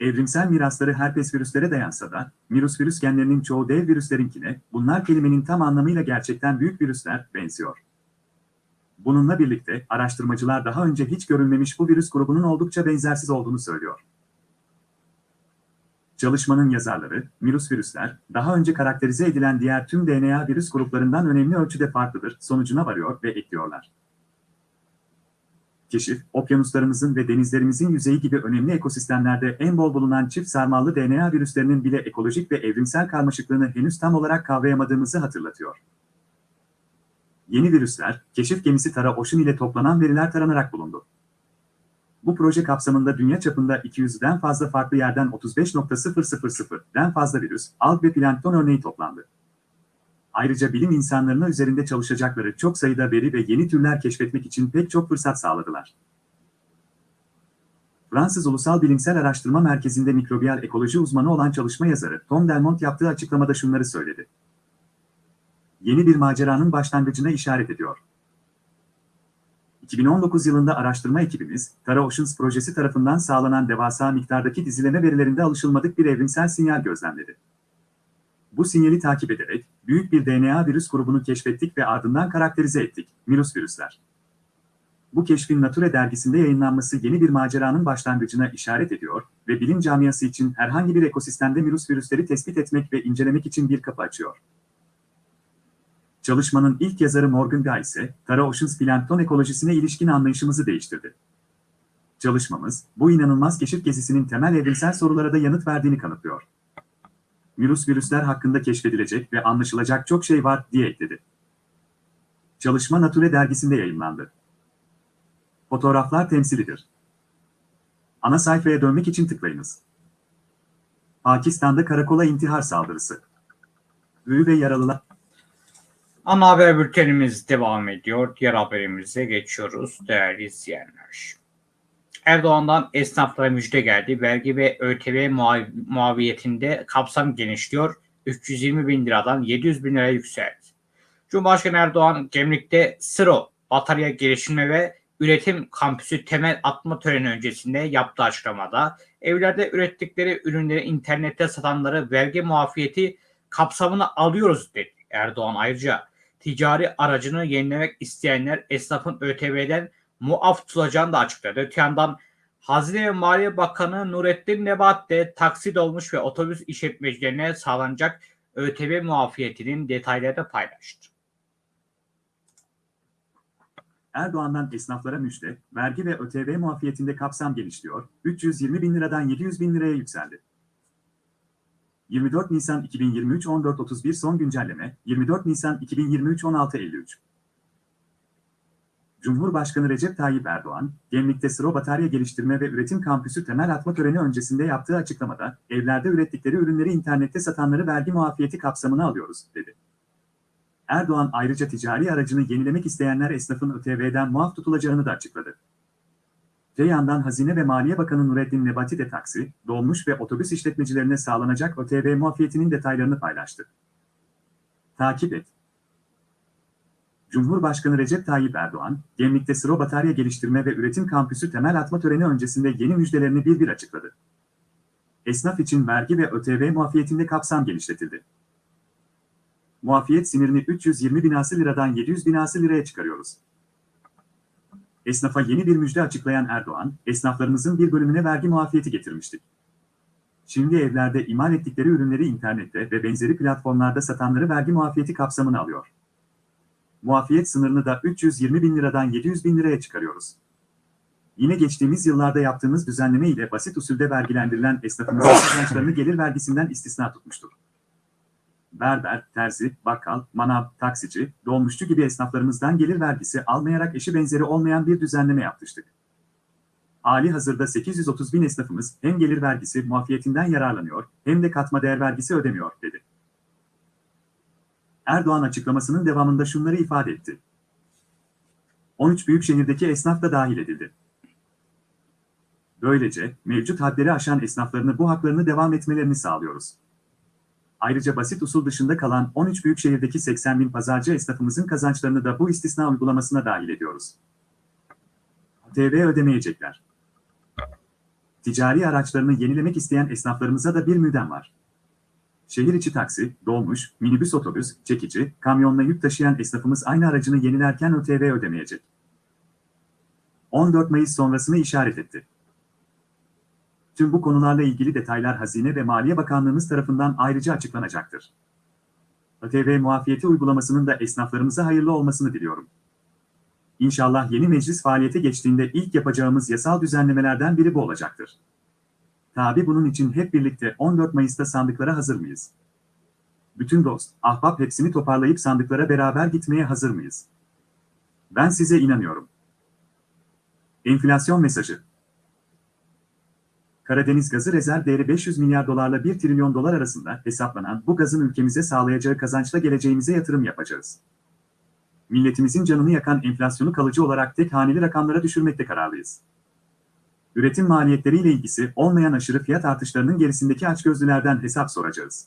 Evrimsel mirasları herpes virüslere dayansa da, virüs virüs genlerinin çoğu dev virüslerinkine, bunlar kelimenin tam anlamıyla gerçekten büyük virüsler, benziyor. Bununla birlikte, araştırmacılar daha önce hiç görülmemiş bu virüs grubunun oldukça benzersiz olduğunu söylüyor. Çalışmanın yazarları, virüs virüsler, daha önce karakterize edilen diğer tüm DNA virüs gruplarından önemli ölçüde farklıdır sonucuna varıyor ve ekliyorlar. Keşif, okyanuslarımızın ve denizlerimizin yüzeyi gibi önemli ekosistemlerde en bol bulunan çift sarmallı DNA virüslerinin bile ekolojik ve evrimsel karmaşıklığını henüz tam olarak kavrayamadığımızı hatırlatıyor. Yeni virüsler, keşif gemisi Tara Ocean ile toplanan veriler taranarak bulundu. Bu proje kapsamında dünya çapında 200'den fazla farklı yerden 35.000'den fazla virüs, alg ve plankton örneği toplandı. Ayrıca bilim insanlarına üzerinde çalışacakları çok sayıda veri ve yeni türler keşfetmek için pek çok fırsat sağladılar. Fransız Ulusal Bilimsel Araştırma Merkezi'nde mikrobiyal ekoloji uzmanı olan çalışma yazarı Tom Delmont yaptığı açıklamada şunları söyledi. Yeni bir maceranın başlangıcına işaret ediyor. 2019 yılında araştırma ekibimiz, Tara Oceans projesi tarafından sağlanan devasa miktardaki dizileme verilerinde alışılmadık bir evrimsel sinyal gözlemledi. Bu sinyali takip ederek, büyük bir DNA virüs grubunu keşfettik ve ardından karakterize ettik, virüs virüsler. Bu keşfin Nature dergisinde yayınlanması yeni bir maceranın başlangıcına işaret ediyor ve bilim camiası için herhangi bir ekosistemde virüs virüsleri tespit etmek ve incelemek için bir kapı açıyor. Çalışmanın ilk yazarı Morgan Guy ise, Tara Oceans plankton ekolojisine ilişkin anlayışımızı değiştirdi. Çalışmamız, bu inanılmaz keşif gezisinin temel evrimsel sorulara da yanıt verdiğini kanıtlıyor. Virüs virüsler hakkında keşfedilecek ve anlaşılacak çok şey var, diye ekledi. Çalışma Nature dergisinde yayınlandı. Fotoğraflar temsilidir. Ana sayfaya dönmek için tıklayınız. Pakistan'da karakola intihar saldırısı. Ölü ve yaralılar Ana haber bültenimiz devam ediyor. Diğer haberimize geçiyoruz değerli izleyenler. Erdoğan'dan esnaflara müjde geldi. Vergi ve ÖTV muav- muaviyetinde kapsam genişliyor. 320 bin liradan 700 bin liraya yükseldi. Cumhurbaşkanı Erdoğan Gemlik'te Sıro batarya geliştirme ve üretim kampüsü temel atma töreni öncesinde yaptığı açıklamada evlerde ürettikleri ürünleri internette satanları vergi muafiyeti kapsamına alıyoruz dedi. Erdoğan ayrıca ticari aracını yenilemek isteyenler esnafın ÖTV'den muaf tutulacağını da açıkladı. Öte yandan Hazine ve Maliye Bakanı Nurettin Nebat de taksi dolmuş ve otobüs işletmecilerine sağlanacak ÖTV muafiyetinin detaylarını paylaştı. Erdoğan'dan esnaflara müjde, vergi ve ÖTV muafiyetinde kapsam genişliyor, 320 bin liradan 700 bin liraya yükseldi. 24 Nisan 2023 14.31 son güncelleme, 24 Nisan 2023 16.53 Cumhurbaşkanı Recep Tayyip Erdoğan, Gemlik'te Sıro Batarya Geliştirme ve Üretim Kampüsü temel atma töreni öncesinde yaptığı açıklamada, evlerde ürettikleri ürünleri internette satanları vergi muafiyeti kapsamına alıyoruz, dedi. Erdoğan ayrıca ticari aracını yenilemek isteyenler esnafın ÖTV'den muaf tutulacağını da açıkladı. Öte yandan Hazine ve Maliye Bakanı Nurettin Nebati de taksi, dolmuş ve otobüs işletmecilerine sağlanacak ÖTV muafiyetinin detaylarını paylaştı. Takip et. Cumhurbaşkanı Recep Tayyip Erdoğan, Gemlik'te Sıro Batarya Geliştirme ve Üretim Kampüsü temel atma töreni öncesinde yeni müjdelerini bir bir açıkladı. Esnaf için vergi ve ÖTV muafiyetinde kapsam genişletildi. Muafiyet sinirini 320 binası liradan 700 binası liraya çıkarıyoruz. Esnafa yeni bir müjde açıklayan Erdoğan, esnaflarımızın bir bölümüne vergi muafiyeti getirmiştik. Şimdi evlerde imal ettikleri ürünleri internette ve benzeri platformlarda satanları vergi muafiyeti kapsamına alıyor. Muafiyet sınırını da 320 bin liradan 700 bin liraya çıkarıyoruz. Yine geçtiğimiz yıllarda yaptığımız düzenleme ile basit usulde vergilendirilen esnafımızın kazançlarını gelir vergisinden istisna tutmuştur. Berber, terzi, bakkal, manav, taksici, dolmuşçu gibi esnaflarımızdan gelir vergisi almayarak eşi benzeri olmayan bir düzenleme yapmıştık. Hali hazırda 830 bin esnafımız hem gelir vergisi muafiyetinden yararlanıyor hem de katma değer vergisi ödemiyor, dedi. Erdoğan açıklamasının devamında şunları ifade etti. 13 büyük şehirdeki esnaf da dahil edildi. Böylece mevcut hadleri aşan esnaflarını bu haklarını devam etmelerini sağlıyoruz. Ayrıca basit usul dışında kalan 13 büyük şehirdeki 80 bin pazarcı esnafımızın kazançlarını da bu istisna uygulamasına dahil ediyoruz. TV ödemeyecekler. Ticari araçlarını yenilemek isteyen esnaflarımıza da bir müjdem var. Şehir içi taksi, dolmuş, minibüs otobüs, çekici, kamyonla yük taşıyan esnafımız aynı aracını yenilerken ÖTV ödemeyecek. 14 Mayıs sonrasını işaret etti. Tüm bu konularla ilgili detaylar Hazine ve Maliye Bakanlığımız tarafından ayrıca açıklanacaktır. ÖTV muafiyeti uygulamasının da esnaflarımıza hayırlı olmasını diliyorum. İnşallah yeni meclis faaliyete geçtiğinde ilk yapacağımız yasal düzenlemelerden biri bu olacaktır. Tabi bunun için hep birlikte 14 Mayıs'ta sandıklara hazır mıyız? Bütün dost, ahbap hepsini toparlayıp sandıklara beraber gitmeye hazır mıyız? Ben size inanıyorum. Enflasyon mesajı. Karadeniz gazı rezerv değeri 500 milyar dolarla 1 trilyon dolar arasında hesaplanan bu gazın ülkemize sağlayacağı kazançla geleceğimize yatırım yapacağız. Milletimizin canını yakan enflasyonu kalıcı olarak tek haneli rakamlara düşürmekte kararlıyız. Üretim maliyetleriyle ilgisi olmayan aşırı fiyat artışlarının gerisindeki açgözlülerden hesap soracağız.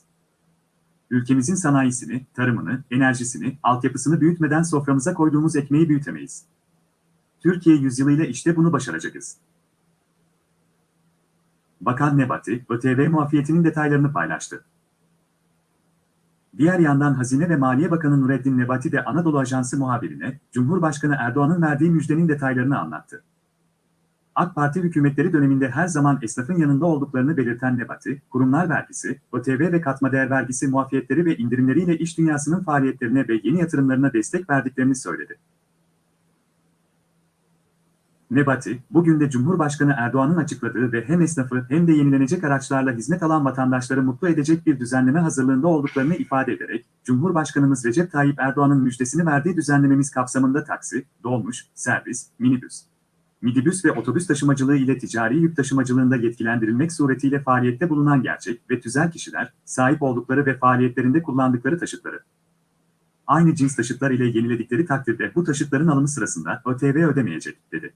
Ülkemizin sanayisini, tarımını, enerjisini, altyapısını büyütmeden soframıza koyduğumuz ekmeği büyütemeyiz. Türkiye yüzyılıyla işte bunu başaracağız. Bakan Nebati, ÖTV muafiyetinin detaylarını paylaştı. Diğer yandan Hazine ve Maliye Bakanı Nureddin Nebati de Anadolu Ajansı muhabirine, Cumhurbaşkanı Erdoğan'ın verdiği müjdenin detaylarını anlattı. AK Parti hükümetleri döneminde her zaman esnafın yanında olduklarını belirten Nebati, kurumlar vergisi, ÖTV ve katma değer vergisi muafiyetleri ve indirimleriyle iş dünyasının faaliyetlerine ve yeni yatırımlarına destek verdiklerini söyledi. Nebati, bugün de Cumhurbaşkanı Erdoğan'ın açıkladığı ve hem esnafı hem de yenilenecek araçlarla hizmet alan vatandaşları mutlu edecek bir düzenleme hazırlığında olduklarını ifade ederek, Cumhurbaşkanımız Recep Tayyip Erdoğan'ın müjdesini verdiği düzenlememiz kapsamında taksi, dolmuş, servis, minibüs, midibüs ve otobüs taşımacılığı ile ticari yük taşımacılığında yetkilendirilmek suretiyle faaliyette bulunan gerçek ve tüzel kişiler, sahip oldukları ve faaliyetlerinde kullandıkları taşıtları, aynı cins taşıtlar ile yeniledikleri takdirde bu taşıtların alımı sırasında ÖTV ödemeyecek, dedi.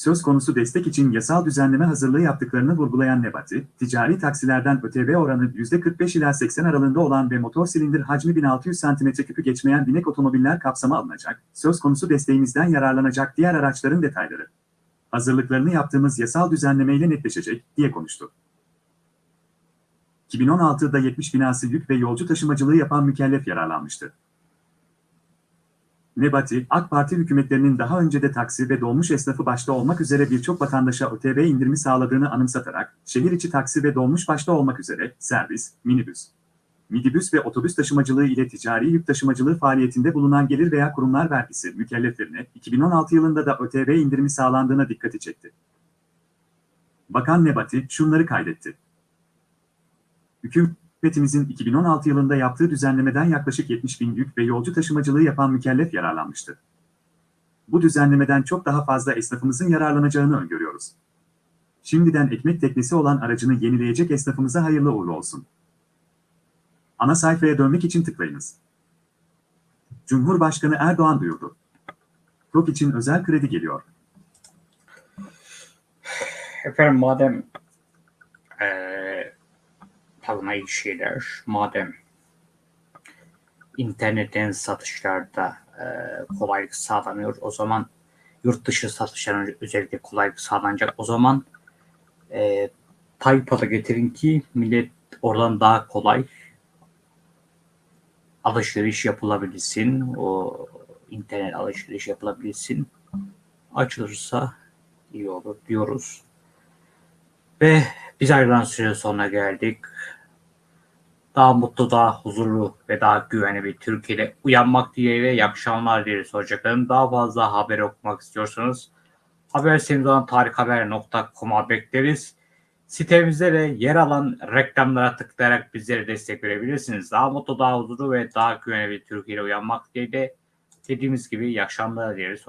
Söz konusu destek için yasal düzenleme hazırlığı yaptıklarını vurgulayan Nebati, ticari taksilerden ÖTV oranı %45 ila 80 aralığında olan ve motor silindir hacmi 1600 cm3'ü geçmeyen binek otomobiller kapsama alınacak, söz konusu desteğimizden yararlanacak diğer araçların detayları. Hazırlıklarını yaptığımız yasal düzenlemeyle netleşecek, diye konuştu. 2016'da 70 binası yük ve yolcu taşımacılığı yapan mükellef yararlanmıştı. Nebati, AK Parti hükümetlerinin daha önce de taksi ve dolmuş esnafı başta olmak üzere birçok vatandaşa ÖTV indirimi sağladığını anımsatarak, şehir içi taksi ve dolmuş başta olmak üzere servis, minibüs, midibüs ve otobüs taşımacılığı ile ticari yük taşımacılığı faaliyetinde bulunan gelir veya kurumlar vergisi mükelleflerine 2016 yılında da ÖTV indirimi sağlandığına dikkati çekti. Bakan Nebati şunları kaydetti. Hükümetimizin 2016 yılında yaptığı düzenlemeden yaklaşık 70 bin yük ve yolcu taşımacılığı yapan mükellef yararlanmıştı. Bu düzenlemeden çok daha fazla esnafımızın yararlanacağını öngörüyoruz. Şimdiden ekmek teknesi olan aracını yenileyecek esnafımıza hayırlı uğurlu olsun. Ana sayfaya dönmek için tıklayınız. Cumhurbaşkanı Erdoğan duyurdu. TOK için özel kredi geliyor. Efendim madem eee iyi şeyler, madem internetten satışlarda eee, kolaylık sağlanıyor, o zaman yurt dışı satışların özellikle kolaylık sağlanacak. O zaman eee PayPal'a getirin ki millet oradan daha kolay alışveriş yapılabilsin. O internet alışveriş yapılabilsin. Açılırsa iyi olur diyoruz. Ve biz ayrılan süre sonuna geldik. Daha mutlu, daha huzurlu ve daha güvenli bir Türkiye'de uyanmak dileğiyle iyi akşamlar dileriz. Daha fazla haber okumak istiyorsanız haber sitemiz olan tarikhaber.com'a bekleriz. Sitemizde de yer alan reklamlara tıklayarak bizlere destek verebilirsiniz. Daha mutlu, daha huzurlu ve daha güvenli bir Türkiye'de uyanmak dileğiyle dediğimiz gibi iyi akşamlar dileriz.